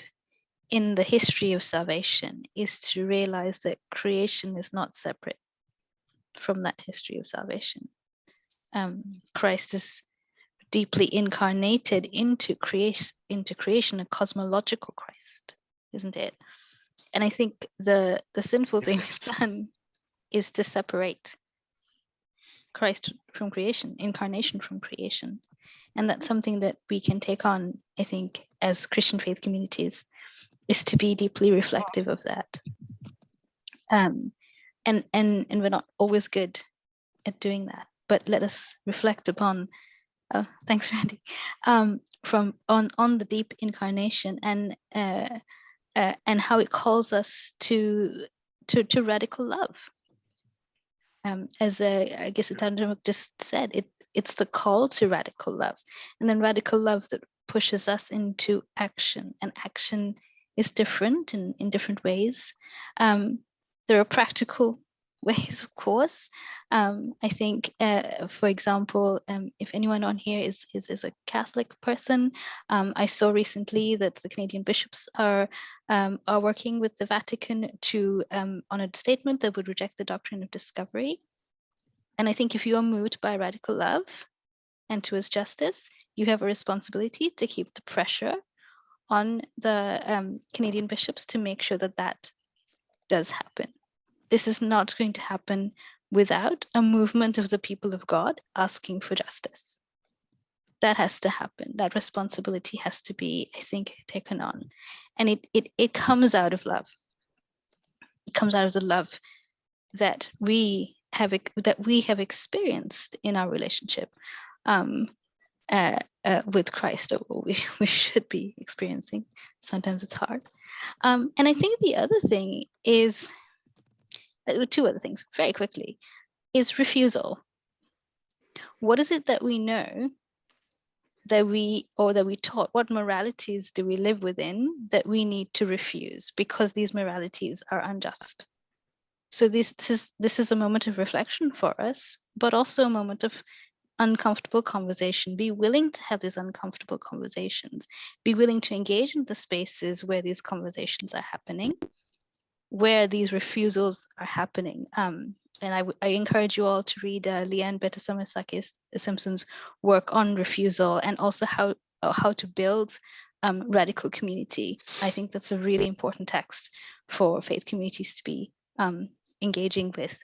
in the history of salvation, is to realize that creation is not separate from that history of salvation. Um, Christ is deeply incarnated into creation, into creation, a cosmological Christ, isn't it? And I think the the sinful thing we've done is to separate Christ from creation, incarnation from creation. And that's something that we can take on, I think, as Christian faith communities, is to be deeply reflective of that. Um, and and and we're not always good at doing that, but let us reflect upon. Oh, thanks, Randy. Um, from on on the deep incarnation and uh, uh, and how it calls us to to to radical love. Um, as uh, I guess Itandra just said, it it's the call to radical love, and then radical love that pushes us into action, and action is different in in different ways. Um, there are practical ways, of course. Um, I think, uh, for example, um, if anyone on here is, is, is a Catholic person, um, I saw recently that the Canadian bishops are, um, are working with the Vatican to um, on a statement that would reject the doctrine of discovery. And I think if you are moved by radical love and towards justice, you have a responsibility to keep the pressure on the um, Canadian bishops to make sure that that does happen. This is not going to happen without a movement of the people of God asking for justice. That has to happen. That responsibility has to be, I think, taken on. And it it it comes out of love. It comes out of the love that we have that we have experienced in our relationship um, uh, uh, with Christ, or we, we should be experiencing. Sometimes it's hard. Um, and I think the other thing is uh, two other things very quickly is refusal. What is it that we know that we or that we taught? What moralities do we live within that we need to refuse because these moralities are unjust? So this, this is this is a moment of reflection for us, but also a moment of uncomfortable conversation. Be willing to have these uncomfortable conversations. Be willing to engage in the spaces where these conversations are happening where these refusals are happening. Um, and I encourage you all to read uh, Leanne Betasamosake Simpson's work on refusal and also how uh, how to build um, radical community. I think that's a really important text for faith communities to be um, engaging with.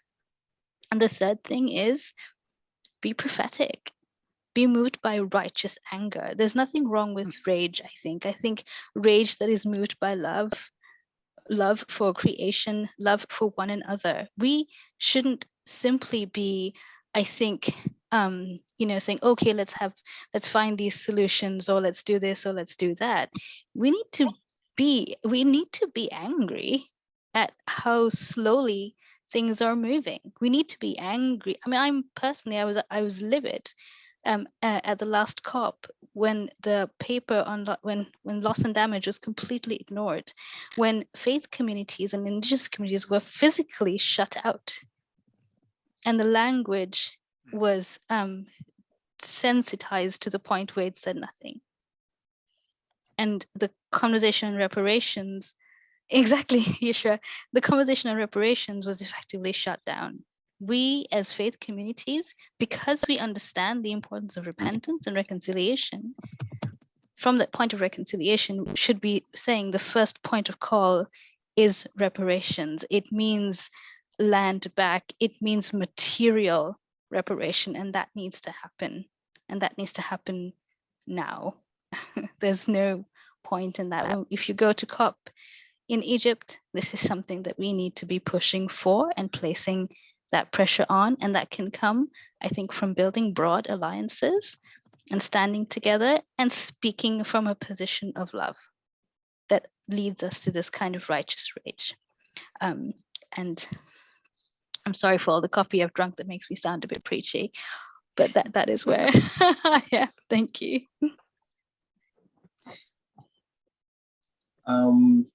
And the third thing is be prophetic. Be moved by righteous anger. There's nothing wrong with rage, I think. I think rage that is moved by love love for creation, love for one another. We shouldn't simply be, I think, um, you know, saying, okay, let's have, let's find these solutions, or let's do this, or let's do that. We need to be, we need to be angry at how slowly things are moving. We need to be angry. I mean, I'm personally, I was, I was livid um, uh, at the last COP when the paper on when when loss and damage was completely ignored, when faith communities and indigenous communities were physically shut out, and the language was um, sensitized to the point where it said nothing, and the conversation on reparations, exactly, Yeshua, the conversation on reparations was effectively shut down we as faith communities, because we understand the importance of repentance and reconciliation, from that point of reconciliation, should be saying the first point of call is reparations. It means land back, it means material reparation, and that needs to happen. And that needs to happen now. There's no point in that. If you go to COP in Egypt, this is something that we need to be pushing for and placing that pressure on and that can come i think from building broad alliances and standing together and speaking from a position of love that leads us to this kind of righteous rage. Um, and I'm sorry for all the coffee I've drunk that makes me sound a bit preachy, but that that is where I am. Thank you. Um,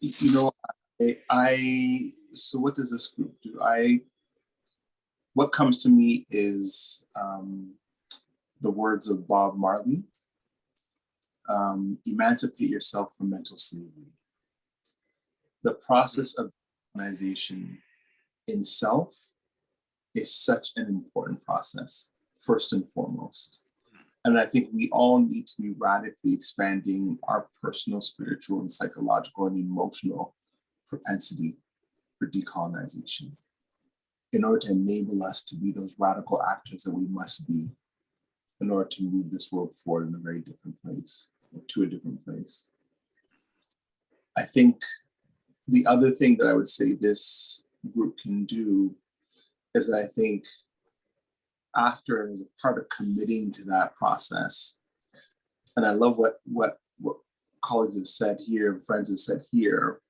you know, I, I, so what does this group do? I, what comes to me is um, the words of Bob Marley. Um, emancipate yourself from mental slavery. The process of organization in self is such an important process, first and foremost. And I think we all need to be radically expanding our personal, spiritual, and psychological and emotional propensity for decolonization in order to enable us to be those radical actors that we must be in order to move this world forward in a very different place, to a different place. I think the other thing that I would say this group can do is that I think after and as a part of committing to that process. And I love what what what colleagues have said here, friends have said here,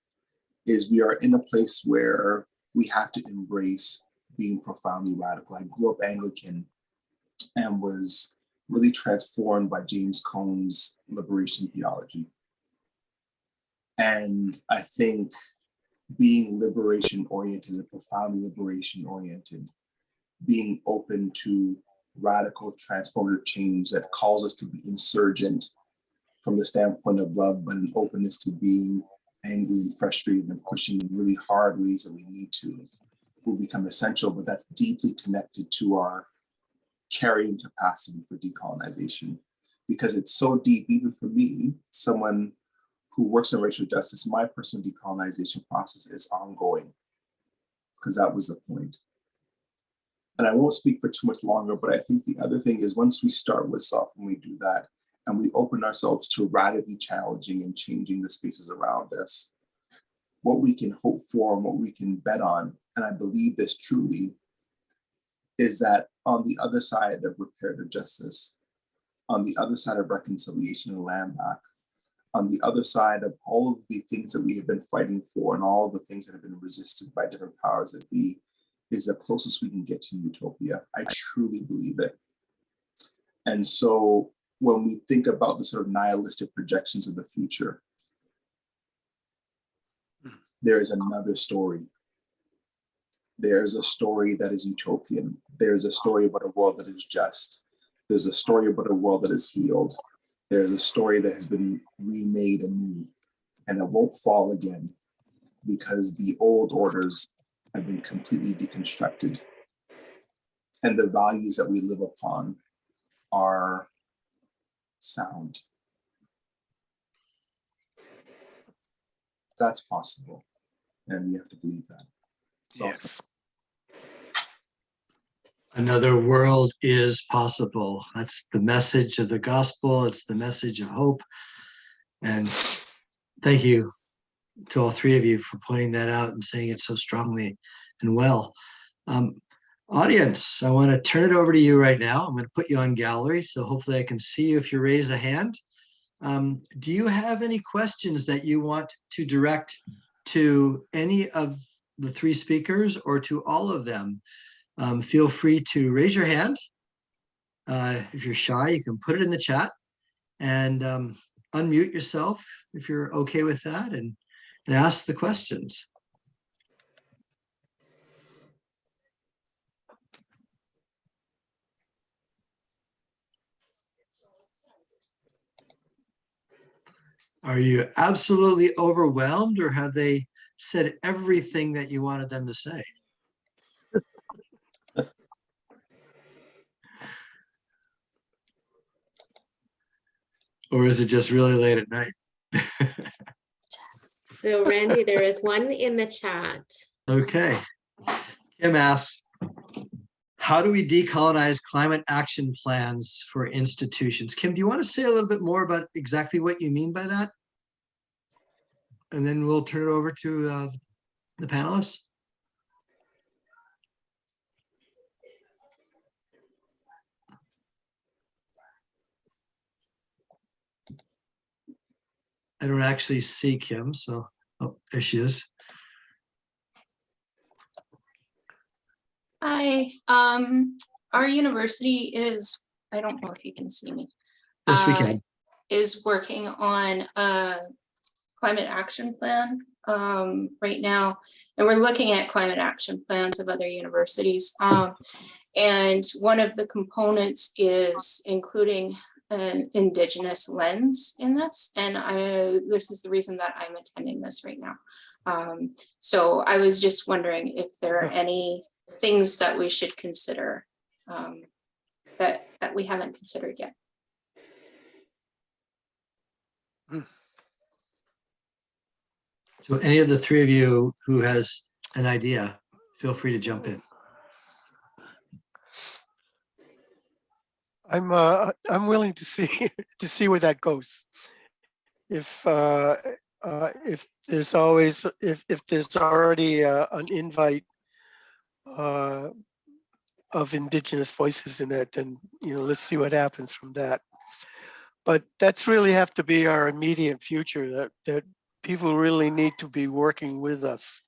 is we are in a place where we have to embrace being profoundly radical. I grew up Anglican and was really transformed by James Cone's liberation theology. And I think being liberation oriented and profoundly liberation oriented being open to radical transformative change that calls us to be insurgent from the standpoint of love, but an openness to being angry and frustrated and pushing in really hard ways that we need to will become essential, but that's deeply connected to our carrying capacity for decolonization. Because it's so deep, even for me, someone who works in racial justice, my personal decolonization process is ongoing. Because that was the point. And I won't speak for too much longer, but I think the other thing is once we start with self and we do that, and we open ourselves to radically challenging and changing the spaces around us, what we can hope for and what we can bet on, and I believe this truly, is that on the other side of reparative justice, on the other side of reconciliation and land back, on the other side of all of the things that we have been fighting for and all the things that have been resisted by different powers that be, is the closest we can get to utopia. I truly believe it. And so when we think about the sort of nihilistic projections of the future, hmm. there is another story. There's a story that is utopian. There's a story about a world that is just. There's a story about a world that is healed. There's a story that has been remade anew and that won't fall again because the old orders have been completely deconstructed. And the values that we live upon are sound. That's possible. And we have to believe that. So Yes. Another world is possible. That's the message of the gospel. It's the message of hope. And thank you to all three of you for pointing that out and saying it so strongly and well. Um, audience, I want to turn it over to you right now. I'm going to put you on gallery, so hopefully I can see you if you raise a hand. Um, do you have any questions that you want to direct to any of the three speakers or to all of them? Um, feel free to raise your hand. Uh, if you're shy, you can put it in the chat and um, unmute yourself if you're okay with that and, and ask the questions. Are you absolutely overwhelmed or have they said everything that you wanted them to say? Or is it just really late at night? So Randy, there is one in the chat. Okay. Kim asks, how do we decolonize climate action plans for institutions? Kim, do you want to say a little bit more about exactly what you mean by that? And then we'll turn it over to uh, the panelists. I don't actually see Kim, so, oh, there she is. Hi, um, our university is, I don't know if you can see me. Yes, we uh, can. Is working on a climate action plan, um, right now. And we're looking at climate action plans of other universities. Um, and one of the components is including an indigenous lens in this. And I, this is the reason that I'm attending this right now. Um, so I was just wondering if there are any things that we should consider um, that, that we haven't considered yet. So any of the three of you who has an idea, feel free to jump in. I'm, uh, I'm willing to see, to see where that goes. If, uh, uh, if there's always, if, if there's already uh, an invite uh, of indigenous voices in it, then you know, let's see what happens from that. But that's really have to be our immediate future, that, that people really need to be working with us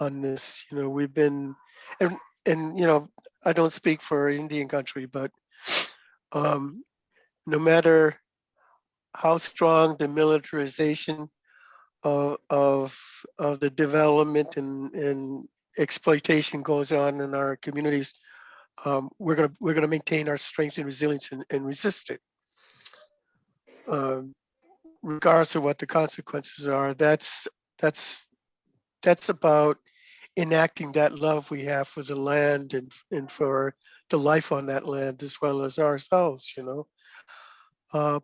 on this. You know, we've been, and, and, you know, I don't speak for Indian country, but um, no matter how strong the militarization of, of, of the development and, and exploitation goes on in our communities, um, we're gonna we're gonna maintain our strength and resilience and, and resist it. Um, regardless of what the consequences are, that's that's that's about enacting that love we have for the land and and for the life on that land as well as ourselves, you know. Uh,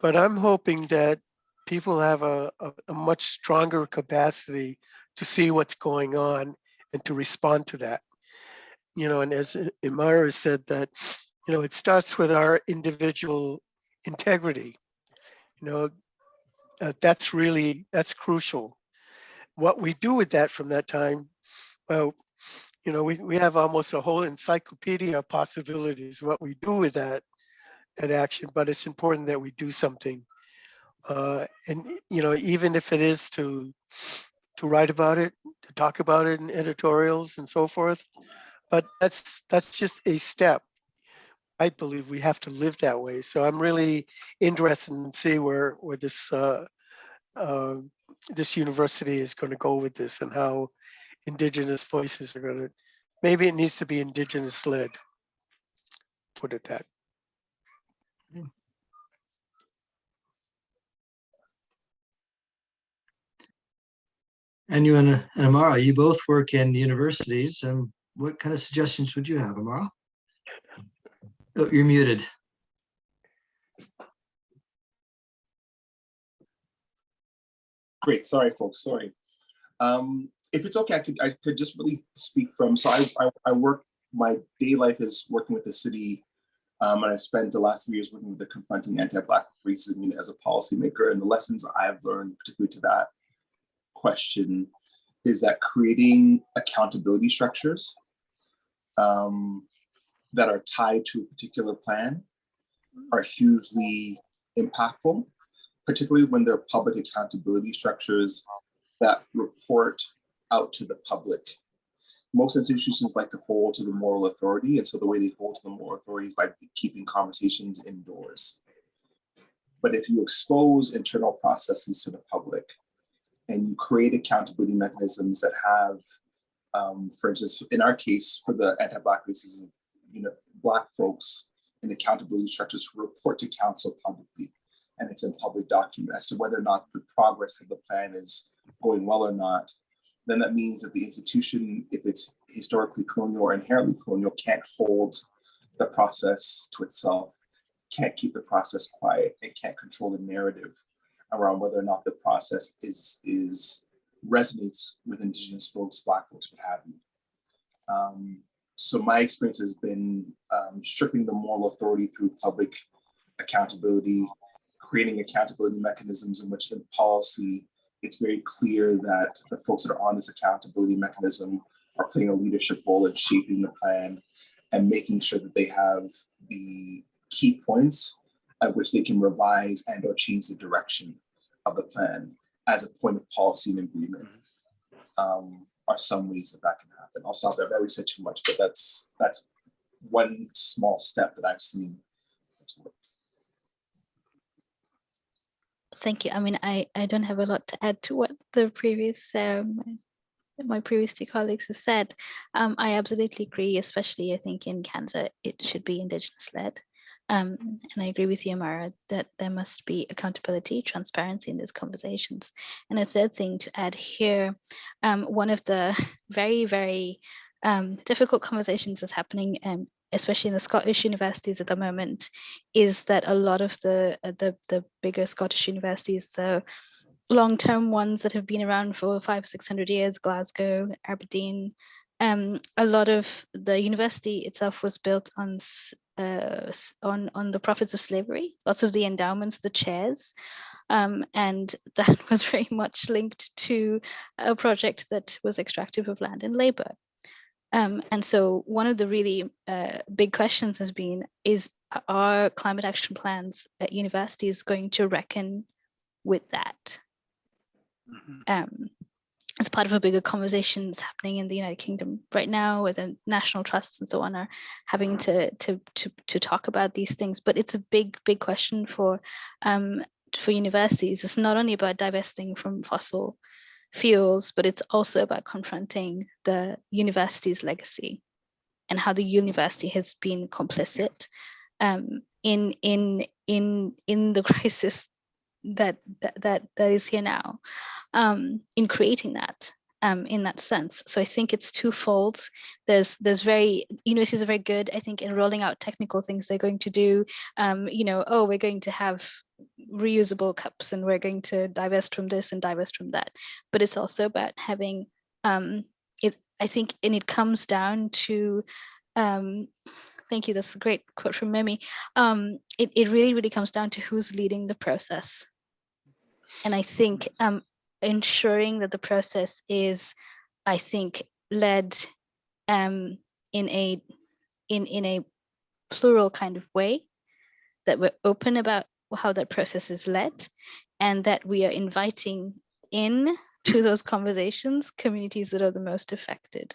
but I'm hoping that people have a, a, a much stronger capacity to see what's going on and to respond to that. You know, and as Amara said that, you know, it starts with our individual integrity. You know, uh, that's really, that's crucial. What we do with that from that time, well, you know, we, we have almost a whole encyclopedia of possibilities, what we do with that, that action, but it's important that we do something. Uh, and, you know, even if it is to, to write about it, to talk about it in editorials and so forth, but that's, that's just a step. I believe we have to live that way. So I'm really interested in see where, where this, uh, uh, this university is going to go with this and how indigenous voices are going to, maybe it needs to be indigenous led. Put it that. And you and and Amara, you both work in universities and what kind of suggestions would you have, Amara? Oh, you're muted. Great, sorry, folks, sorry. Um, if it's okay, I could, I could just really speak from, so I, I, I work, my day life is working with the city. Um, and I spent the last few years working with the confronting anti-Black racism as a policymaker. And the lessons I've learned, particularly to that question, is that creating accountability structures um, that are tied to a particular plan are hugely impactful, particularly when they're public accountability structures that report out to the public. Most institutions like to hold to the moral authority, and so the way they hold to the moral authority is by keeping conversations indoors. But if you expose internal processes to the public and you create accountability mechanisms that have, um, for instance, in our case, for the anti-Black racism, you know, Black folks in accountability structures report to council publicly, and it's in public document as to whether or not the progress of the plan is going well or not, then that means that the institution, if it's historically colonial or inherently colonial, can't hold the process to itself, can't keep the process quiet, and can't control the narrative around whether or not the process is, is resonates with indigenous folks, black folks, what have you. Um, so my experience has been um, stripping the moral authority through public accountability, creating accountability mechanisms in which in policy it's very clear that the folks that are on this accountability mechanism are playing a leadership role in shaping the plan and making sure that they have the key points at which they can revise and or change the direction of the plan as a point of policy and agreement um, are some ways that that can happen. I'll stop there. I've already said too much, but that's that's one small step that I've seen. that's worked. Thank you. I mean, I, I don't have a lot to add to what the previous um, my previous two colleagues have said. Um, I absolutely agree, especially I think in Canada, it should be Indigenous led. Um, and I agree with you, Mara, that there must be accountability, transparency in these conversations. And a third thing to add here, um, one of the very, very um, difficult conversations that's happening, um, especially in the Scottish universities at the moment, is that a lot of the uh, the, the bigger Scottish universities, the long-term ones that have been around for five, six hundred years, Glasgow, Aberdeen, um, a lot of the university itself was built on uh, on on the profits of slavery. Lots of the endowments, the chairs, um, and that was very much linked to a project that was extractive of land and labor. Um, and so one of the really uh, big questions has been: Is are climate action plans at universities going to reckon with that? Mhm. um, as part of a bigger conversations happening in the United Kingdom right now, where the national trusts and so on are having to to to to talk about these things. But it's a big big question for um, for universities. It's not only about divesting from fossil fuels, but it's also about confronting the university's legacy and how the university has been complicit um, in in in in the crisis that that that, that is here now um, in creating that um, in that sense. So I think it's twofold. There's there's very universities are very good, I think, in rolling out technical things they're going to do. Um, you know, oh, we're going to have reusable cups and we're going to divest from this and divest from that. But it's also about having um, it. I think, and it comes down to. Um, thank you. That's a great quote from Mimi. Um, it it really really comes down to who's leading the process. And I think um, ensuring that the process is, I think, led um, in a in in a plural kind of way, that we're open about how that process is led, and that we are inviting in to those conversations communities that are the most affected.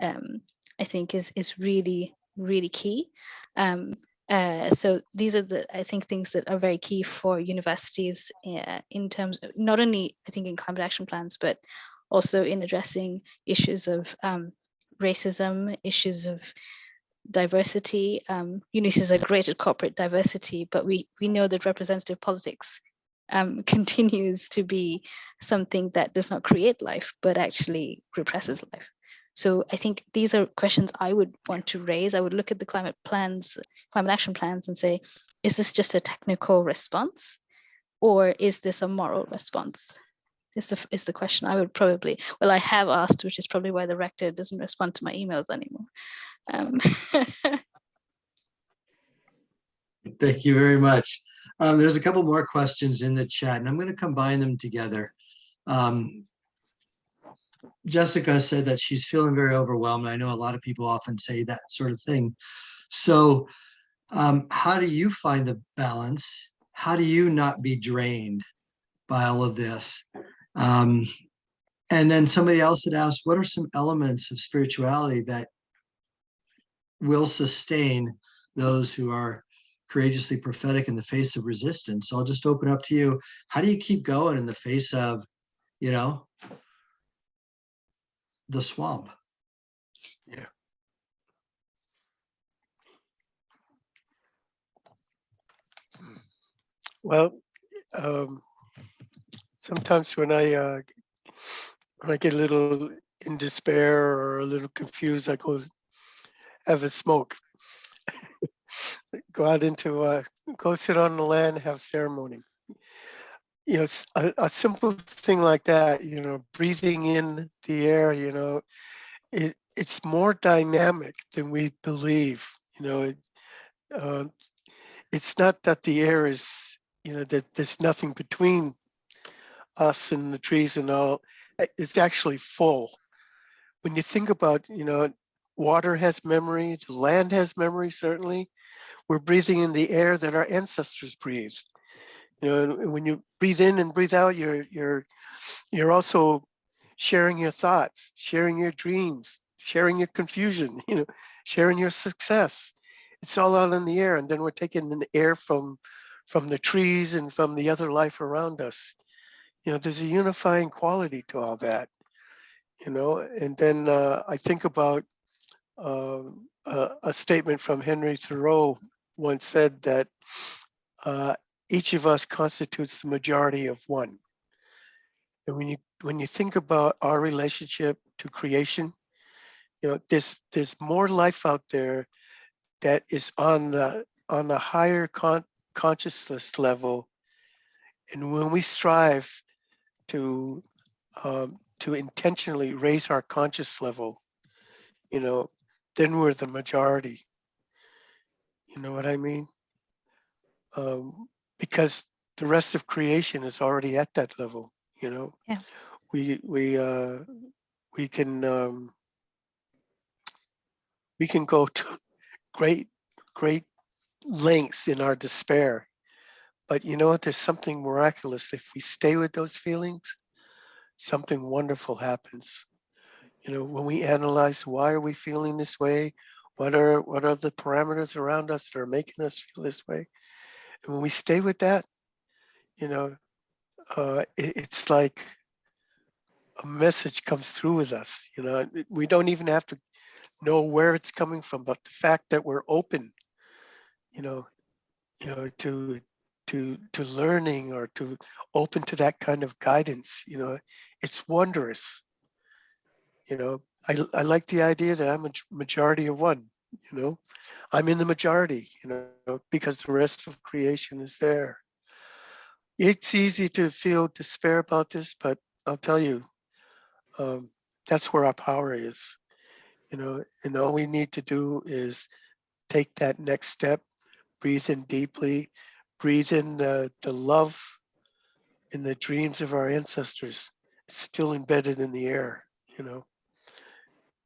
Um, I think is is really really key. Um, uh, so these are the I think things that are very key for universities uh, in terms of not only I think in climate action plans, but also in addressing issues of um, racism, issues of diversity. Um, universities are great at corporate diversity, but we we know that representative politics um, continues to be something that does not create life, but actually represses life. So I think these are questions I would want to raise. I would look at the climate plans, climate action plans and say, is this just a technical response? Or is this a moral response? Is the, is the question I would probably, well, I have asked, which is probably why the rector doesn't respond to my emails anymore. Um, Thank you very much. Um, there's a couple more questions in the chat and I'm going to combine them together. Um, Jessica said that she's feeling very overwhelmed. I know a lot of people often say that sort of thing. So um, how do you find the balance? How do you not be drained by all of this? Um, and then somebody else had asked, what are some elements of spirituality that will sustain those who are courageously prophetic in the face of resistance. So I'll just open up to you. How do you keep going in the face of, you know, the swamp? Yeah. Well, um, sometimes when I, uh, when I get a little in despair or a little confused, I go have a smoke. Go out into, uh, go sit on the land, have ceremony. You know, a, a simple thing like that, you know, breathing in the air, you know, it, it's more dynamic than we believe, you know. it, uh, It's not that the air is, you know, that there's nothing between us and the trees and all. uh, It's actually full. When you think about, you know, water has memory, land has memory, certainly. We're breathing in the air that our ancestors breathed. You know, when you breathe in and breathe out, you're you're you're also sharing your thoughts, sharing your dreams, sharing your confusion, you know, sharing your success. It's all out in the air, and then we're taking the air from from the trees and from the other life around us. You know, there's a unifying quality to all that. You know, and then uh, I think about um, a, a statement from Henry Thoreau once said that uh, each of us constitutes the majority of one. And when you when you think about our relationship to creation, you know, there's there's more life out there that is on the on the higher con- consciousness level. And when we strive to um, to intentionally raise our conscious level, you know, then we're the majority. You know what I mean? Um, because the rest of creation is already at that level. You know, Yeah. we we uh, we can um, we can go to great great lengths in our despair, but you know what? There's something miraculous if we stay with those feelings. Something wonderful happens. You know, when we analyze why are we feeling this way, what are what are the parameters around us that are making us feel this way, and when we stay with that, you know, uh, it- it's like a message comes through with us. You know, we don't even have to know where it's coming from, but the fact that we're open, you know, you know, to to to learning or to open to that kind of guidance, you know, it's wondrous. You know, I I like the idea that I'm a majority of one. You know, I'm in the majority. You know, because the rest of creation is there. It's easy to feel despair about this, but I'll tell you, um, that's where our power is. You know, and all we need to do is take that next step, breathe in deeply, breathe in the, the love and the dreams of our ancestors. It's still embedded in the air, you know.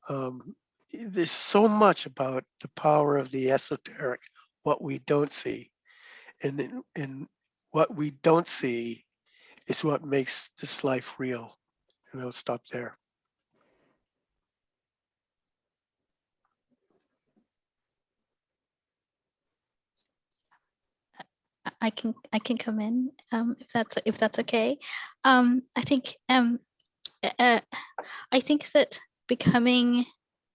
Um, there's so much about the power of the esoteric, what we don't see. And, and what we don't see is what makes this life real. And I'll stop there. I- I can I can come in um, if that's if that's okay. Um, I think um, uh, uh, I think that becoming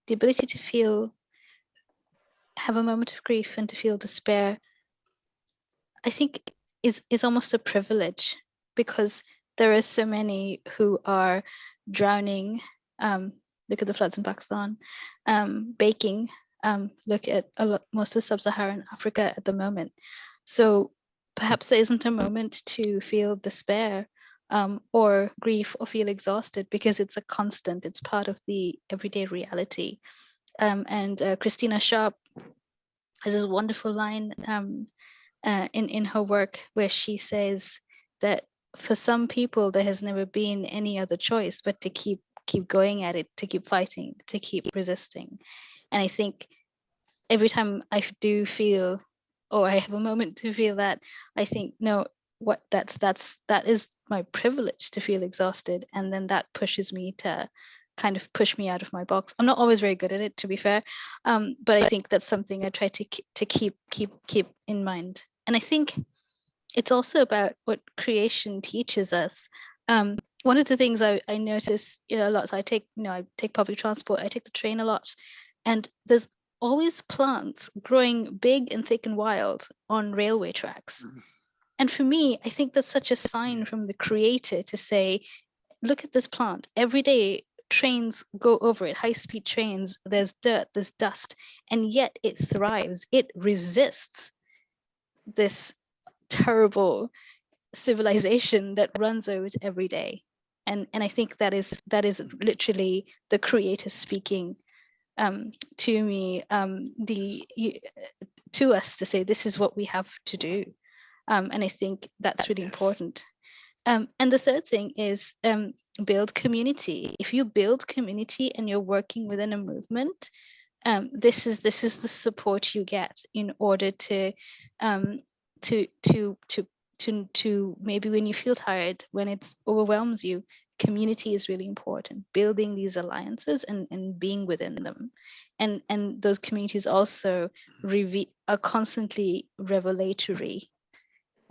the ability to feel have a moment of grief and to feel despair, I think is is almost a privilege because there are so many who are drowning. Um, look at the floods in Pakistan, um, baking. Um, look at a lot, most of sub-Saharan Africa at the moment. So perhaps there isn't a moment to feel despair um, or grief or feel exhausted because it's a constant. It's part of the everyday reality. Um, and uh, Christina Sharpe has this wonderful line um, uh, in in her work where she says that for some people there has never been any other choice but to keep keep going at it, to keep fighting, to keep resisting. And I think every time I do feel or I have a moment to feel that, I think, no, what that's that's that is my privilege to feel exhausted. And then that pushes me to kind of push me out of my box. I'm not always very good at it, to be fair. Um, but I think that's something I try to keep to keep keep keep in mind. And I think it's also about what creation teaches us. Um, one of the things I, I notice, you know, a lot. So I take, you know, I take public transport. I take the train a lot, and there's always plants growing big and thick and wild on railway tracks. And for me, I think that's such a sign from the creator to say, look at this plant. Every day trains go over it, high speed trains, there's dirt, there's dust, and yet it thrives. It resists this terrible civilization that runs over it every day. And and I think that is that is literally the creator speaking um, to me, um, the to us to say this is what we have to do. Um, and I think that's really important. Um, and the third thing is um, build community. If you build community and you're working within a movement, um, this is this is the support you get in order to um, to to to to to maybe when you feel tired, when it overwhelms you, community is really important. Building these alliances and and being within them, and and those communities also are constantly revelatory.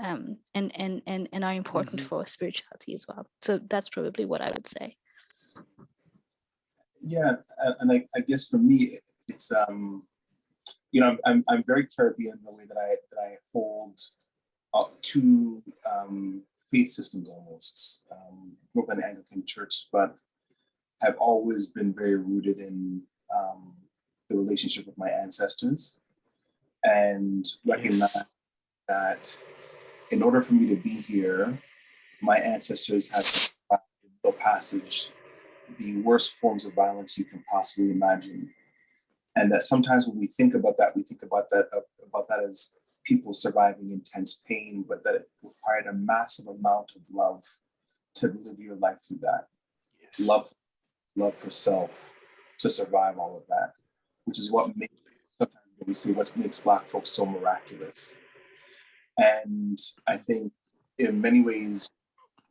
Um, and and and and are important Mhm. for spirituality as well. So that's probably what I would say. Yeah, and I, I guess for me, it's um, you know, I'm I'm, I'm very Caribbean in the way that I that I hold uh, two um, faith systems almost. Um, grew up in the Anglican Church, but have always been very rooted in um, the relationship with my ancestors, and recognize that in order for me to be here, my ancestors had to survive the passage the worst forms of violence you can possibly imagine. And that sometimes when we think about that, we think about that about that as people surviving intense pain, but that it required a massive amount of love to live your life through that. Yes. Love, love for self to survive all of that, which is what makes sometimes we see what makes Black folks so miraculous. And I think in many ways,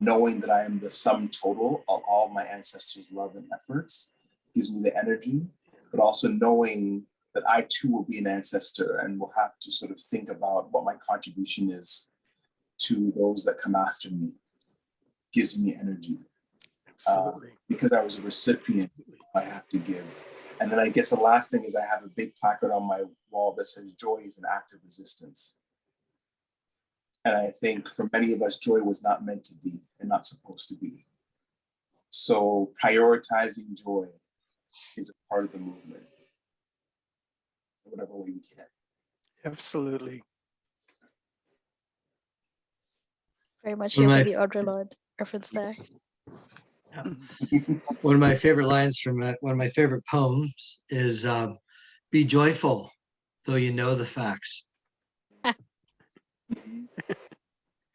knowing that I am the sum total of all my ancestors' love and efforts gives me the energy, but also knowing that I too will be an ancestor and will have to sort of think about what my contribution is to those that come after me gives me energy uh, Absolutely. because I was a recipient, I have to give. And then I guess the last thing is I have a big placard on my wall that says joy is an act of resistance. And I think for many of us, joy was not meant to be and not supposed to be. So prioritizing joy is a part of the movement. in Whatever way we can. Absolutely. Very much One here of for the Audre Lorde reference there. One of my favorite lines from uh, one of my favorite poems is um, "Be joyful, though you know the facts."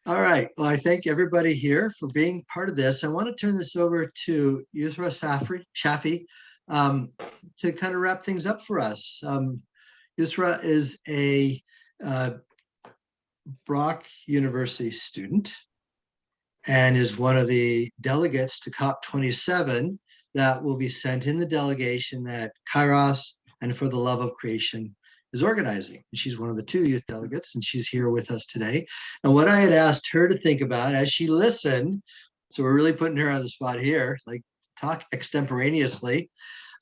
All right. Well, I thank everybody here for being part of this. I want to turn this over to Yusra Safri, Shafi um, to kind of wrap things up for us. Um, Yusra is a uh, Brock University student and is one of the delegates to COP27 that will be sent in the delegation at Kairos and For the Love of Creation is organizing. And she's one of the two youth delegates, and she's here with us today. And what I had asked her to think about as she listened, so we're really putting her on the spot here, like talk extemporaneously,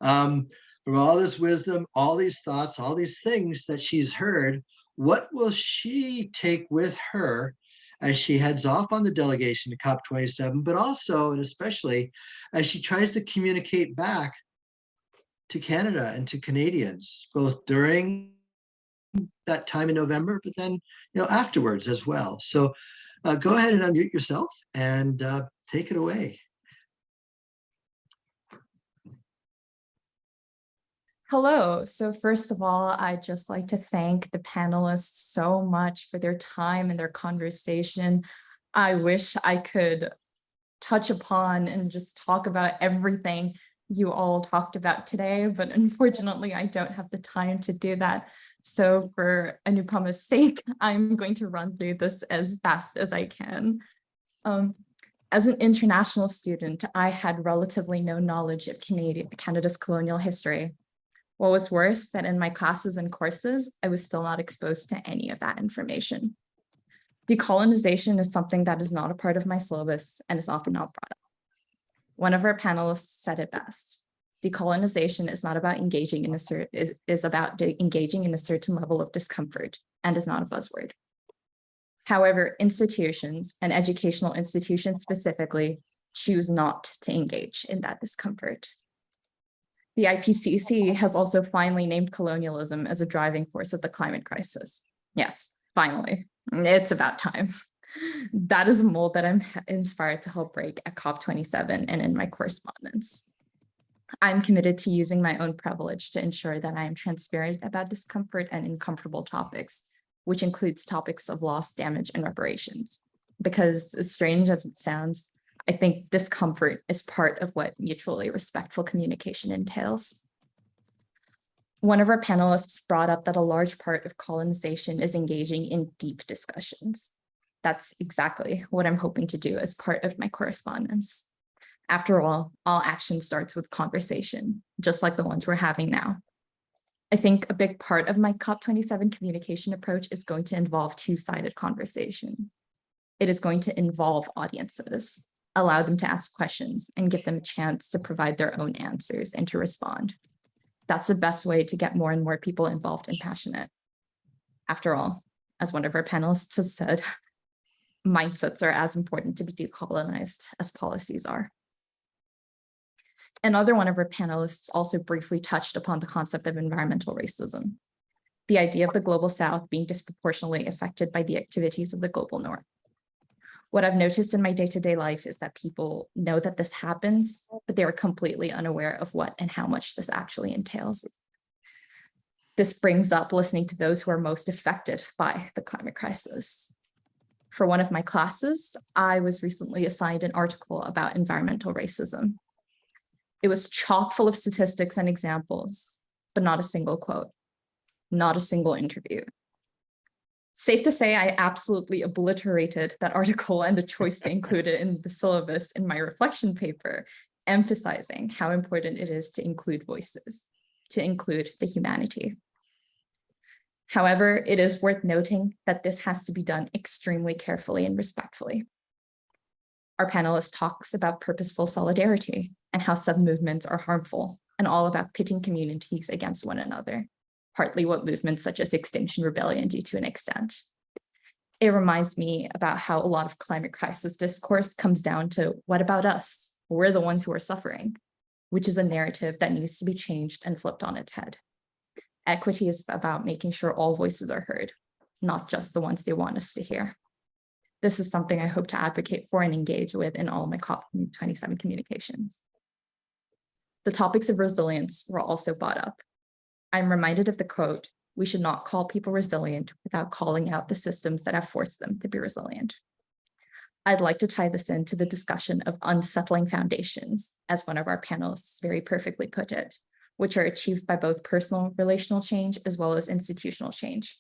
um, from all this wisdom, all these thoughts, all these things that she's heard, what will she take with her as she heads off on the delegation to COP27, but also and especially as she tries to communicate back to Canada and to Canadians, both during that time in November, but then you know afterwards as well. So uh, go ahead and unmute yourself and uh, take it away. Hello. So first of all, I'd just like to thank the panelists so much for their time and their conversation. I wish I could touch upon and just talk about everything you all talked about today, but unfortunately I don't have the time to do that. So for Anupama's sake, I'm going to run through this as fast as I can. Um, as an international student, I had relatively no knowledge of Canada's colonial history. What was worse, that in my classes and courses, I was still not exposed to any of that information. Decolonization is something that is not a part of my syllabus and is often not brought up. One of our panelists said it best. Decolonization is not about engaging in a cer- is, is about engaging in a certain level of discomfort and is not a buzzword. However, institutions and educational institutions specifically choose not to engage in that discomfort. The IPCC has also finally named colonialism as a driving force of the climate crisis. Yes, finally, it's about time. That is a mold that I'm inspired to help break at COP27 and in my correspondence. I'm committed to using my own privilege to ensure that I am transparent about discomfort and uncomfortable topics, which includes topics of loss, damage, and reparations. Because as strange as it sounds, I think discomfort is part of what mutually respectful communication entails. One of our panelists brought up that a large part of colonization is engaging in deep discussions. That's exactly what I'm hoping to do as part of my correspondence. After all, all action starts with conversation, just like the ones we're having now. I think a big part of my COP27 communication approach is going to involve two-sided conversation. It is going to involve audiences, allow them to ask questions and give them a chance to provide their own answers and to respond. That's the best way to get more and more people involved and passionate. After all, as one of our panelists has said, mindsets are as important to be decolonized as policies are. Another one of our panelists also briefly touched upon the concept of environmental racism, the idea of the global south being disproportionately affected by the activities of the global north. What I've noticed in my day-to-day life is that people know that this happens, but they are completely unaware of what and how much this actually entails. This brings up listening to those who are most affected by the climate crisis. For one of my classes, I was recently assigned an article about environmental racism. It was chock full of statistics and examples, but not a single quote, not a single interview. Safe to say, I absolutely obliterated that article and the choice to include it in the syllabus in my reflection paper, emphasizing how important it is to include voices, to include the humanity. However, it is worth noting that this has to be done extremely carefully and respectfully. Our panelist talks about purposeful solidarity and how sub-movements are harmful and all about pitting communities against one another, partly what movements such as Extinction Rebellion do to an extent. It reminds me about how a lot of climate crisis discourse comes down to what about us? We're the ones who are suffering, which is a narrative that needs to be changed and flipped on its head. Equity is about making sure all voices are heard, not just the ones they want us to hear. This is something I hope to advocate for and engage with in all my COP27 communications. The topics of resilience were also brought up. I'm reminded of the quote, we should not call people resilient without calling out the systems that have forced them to be resilient. I'd like to tie this into the discussion of unsettling foundations, as one of our panelists very perfectly put it, which are achieved by both personal relational change as well as institutional change.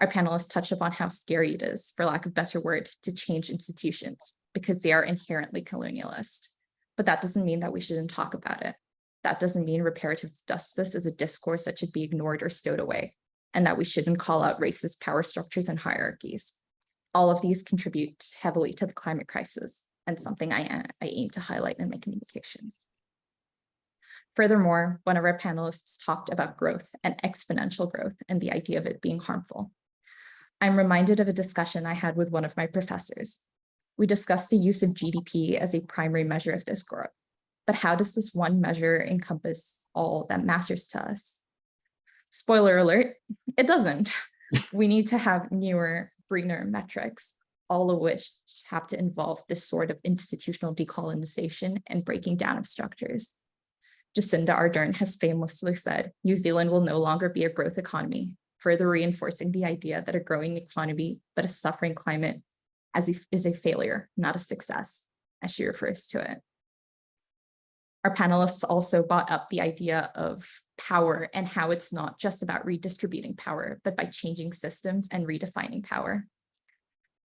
Our panelists touched upon how scary it is, for lack of better word, to change institutions because they are inherently colonialist. But that doesn't mean that we shouldn't talk about it. That doesn't mean reparative justice is a discourse that should be ignored or stowed away, and that we shouldn't call out racist power structures and hierarchies. All of these contribute heavily to the climate crisis and something I, I aim to highlight in my communications. Furthermore, one of our panelists talked about growth and exponential growth and the idea of it being harmful. I'm reminded of a discussion I had with one of my professors. We discussed the use of GDP as a primary measure of this growth. But how does this one measure encompass all that matters to us? Spoiler alert, it doesn't. we need to have newer, greener metrics, all of which have to involve this sort of institutional decolonization and breaking down of structures. Jacinda Ardern has famously said, New Zealand will no longer be a growth economy, further reinforcing the idea that a growing economy, but a suffering climate as a, is a failure, not a success, as she refers to it. Our panelists also brought up the idea of power and how it's not just about redistributing power, but by changing systems and redefining power.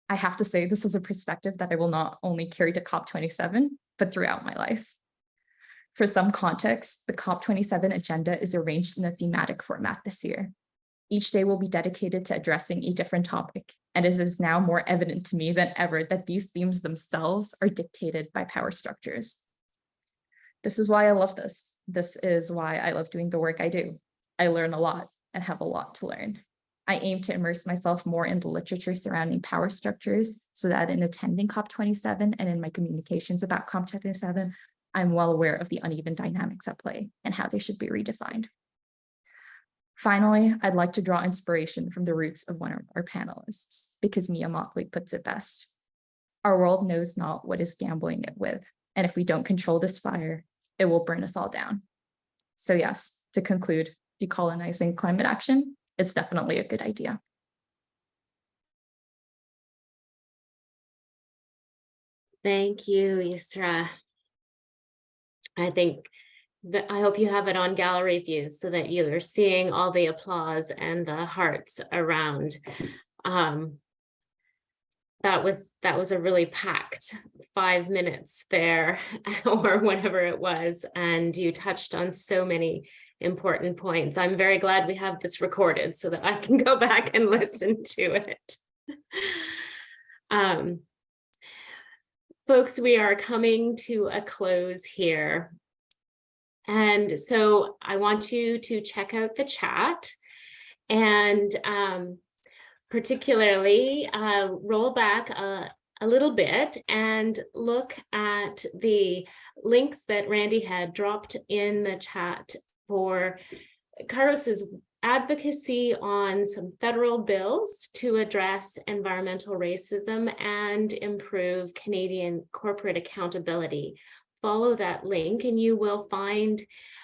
I have to say this is a perspective that I will not only carry to COP27, but throughout my life. For some context, the COP27 agenda is arranged in a thematic format this year. Each day will be dedicated to addressing a different topic, and it is now more evident to me than ever that these themes themselves are dictated by power structures. This is why I love this. This is why I love doing the work I do. I learn a lot and have a lot to learn. I aim to immerse myself more in the literature surrounding power structures so that in attending COP27 and in my communications about COP27, I'm well aware of the uneven dynamics at play and how they should be redefined. Finally, I'd like to draw inspiration from the roots of one of our panelists, because Mia Mottley puts it best. Our world knows not what is gambling it with, and if we don't control this fire, it will burn us all down. So yes, to conclude, decolonizing climate action, it's definitely a good idea. Thank you, Yusra. I think I hope you have it on gallery view so that you are seeing all the applause and the hearts around. Um, that was, that was a really packed five minutes there or whatever it was. And you touched on so many important points. I'm very glad we have this recorded so that I can go back and listen to it. Um, folks, we are coming to a close here. And so I want you to check out the chat and um, particularly uh, roll back a, a little bit and look at the links that Randy had dropped in the chat for Kairos's advocacy on some federal bills to address environmental racism and improve Canadian corporate accountability. Follow that link and you will find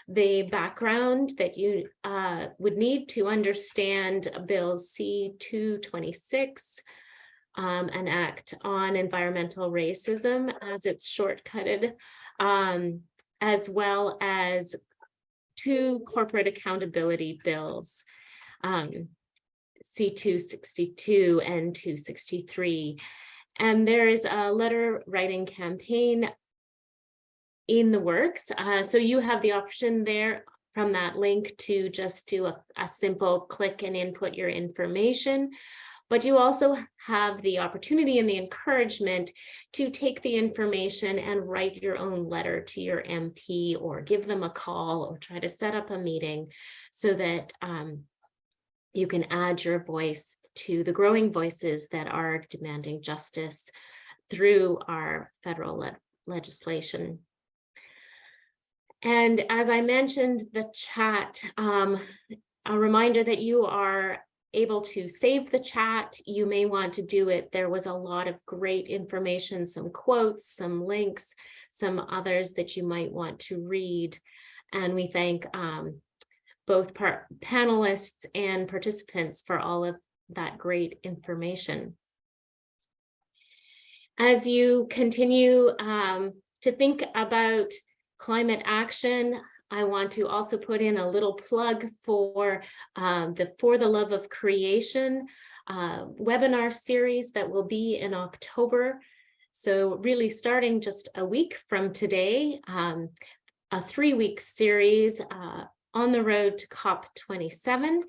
the background that you uh, would need to understand Bills C-226, um, an act on environmental racism as it's shortcutted, um, as well as two corporate accountability bills, um, C-262 and 263. And there is a letter writing campaign in the works. Uh, so you have the option there from that link to just do a, a simple click and input your information. But you also have the opportunity and the encouragement to take the information and write your own letter to your MP or give them a call or try to set up a meeting so that um, you can add your voice to the growing voices that are demanding justice through our federal le legislation. And as I mentioned, the chat, um, a reminder that you are able to save the chat. You may want to do it. There was a lot of great information, some quotes, some links, some others that you might want to read. And we thank um, both panelists and participants for all of that great information. As you continue um, to think about climate action. I want to also put in a little plug for um, the For the Love of Creation uh, webinar series that will be in October. So really starting just a week from today, um, a three-week series uh, on the road to COP27.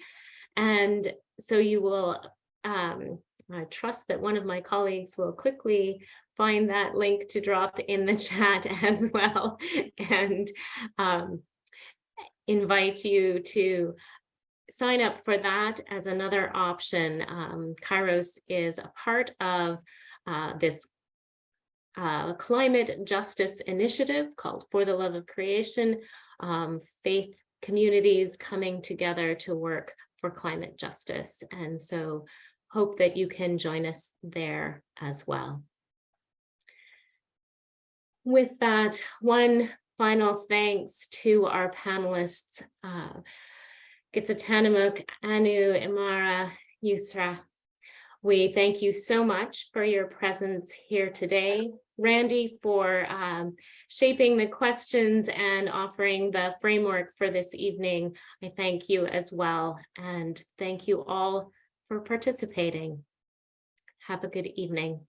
And so you will, um, I trust that one of my colleagues will quickly find that link to drop in the chat as well and um, invite you to sign up for that as another option. Um, Kairos is a part of uh, this uh, climate justice initiative called For the Love of Creation, um, faith communities coming together to work for climate justice. And so hope that you can join us there as well with that, one final thanks to our panelists, uh, Gitsatanamuk, Anu, Amara, Yusra. We thank you so much for your presence here today. Randy for um, shaping the questions and offering the framework for this evening. I thank you as well. And thank you all for participating. Have a good evening.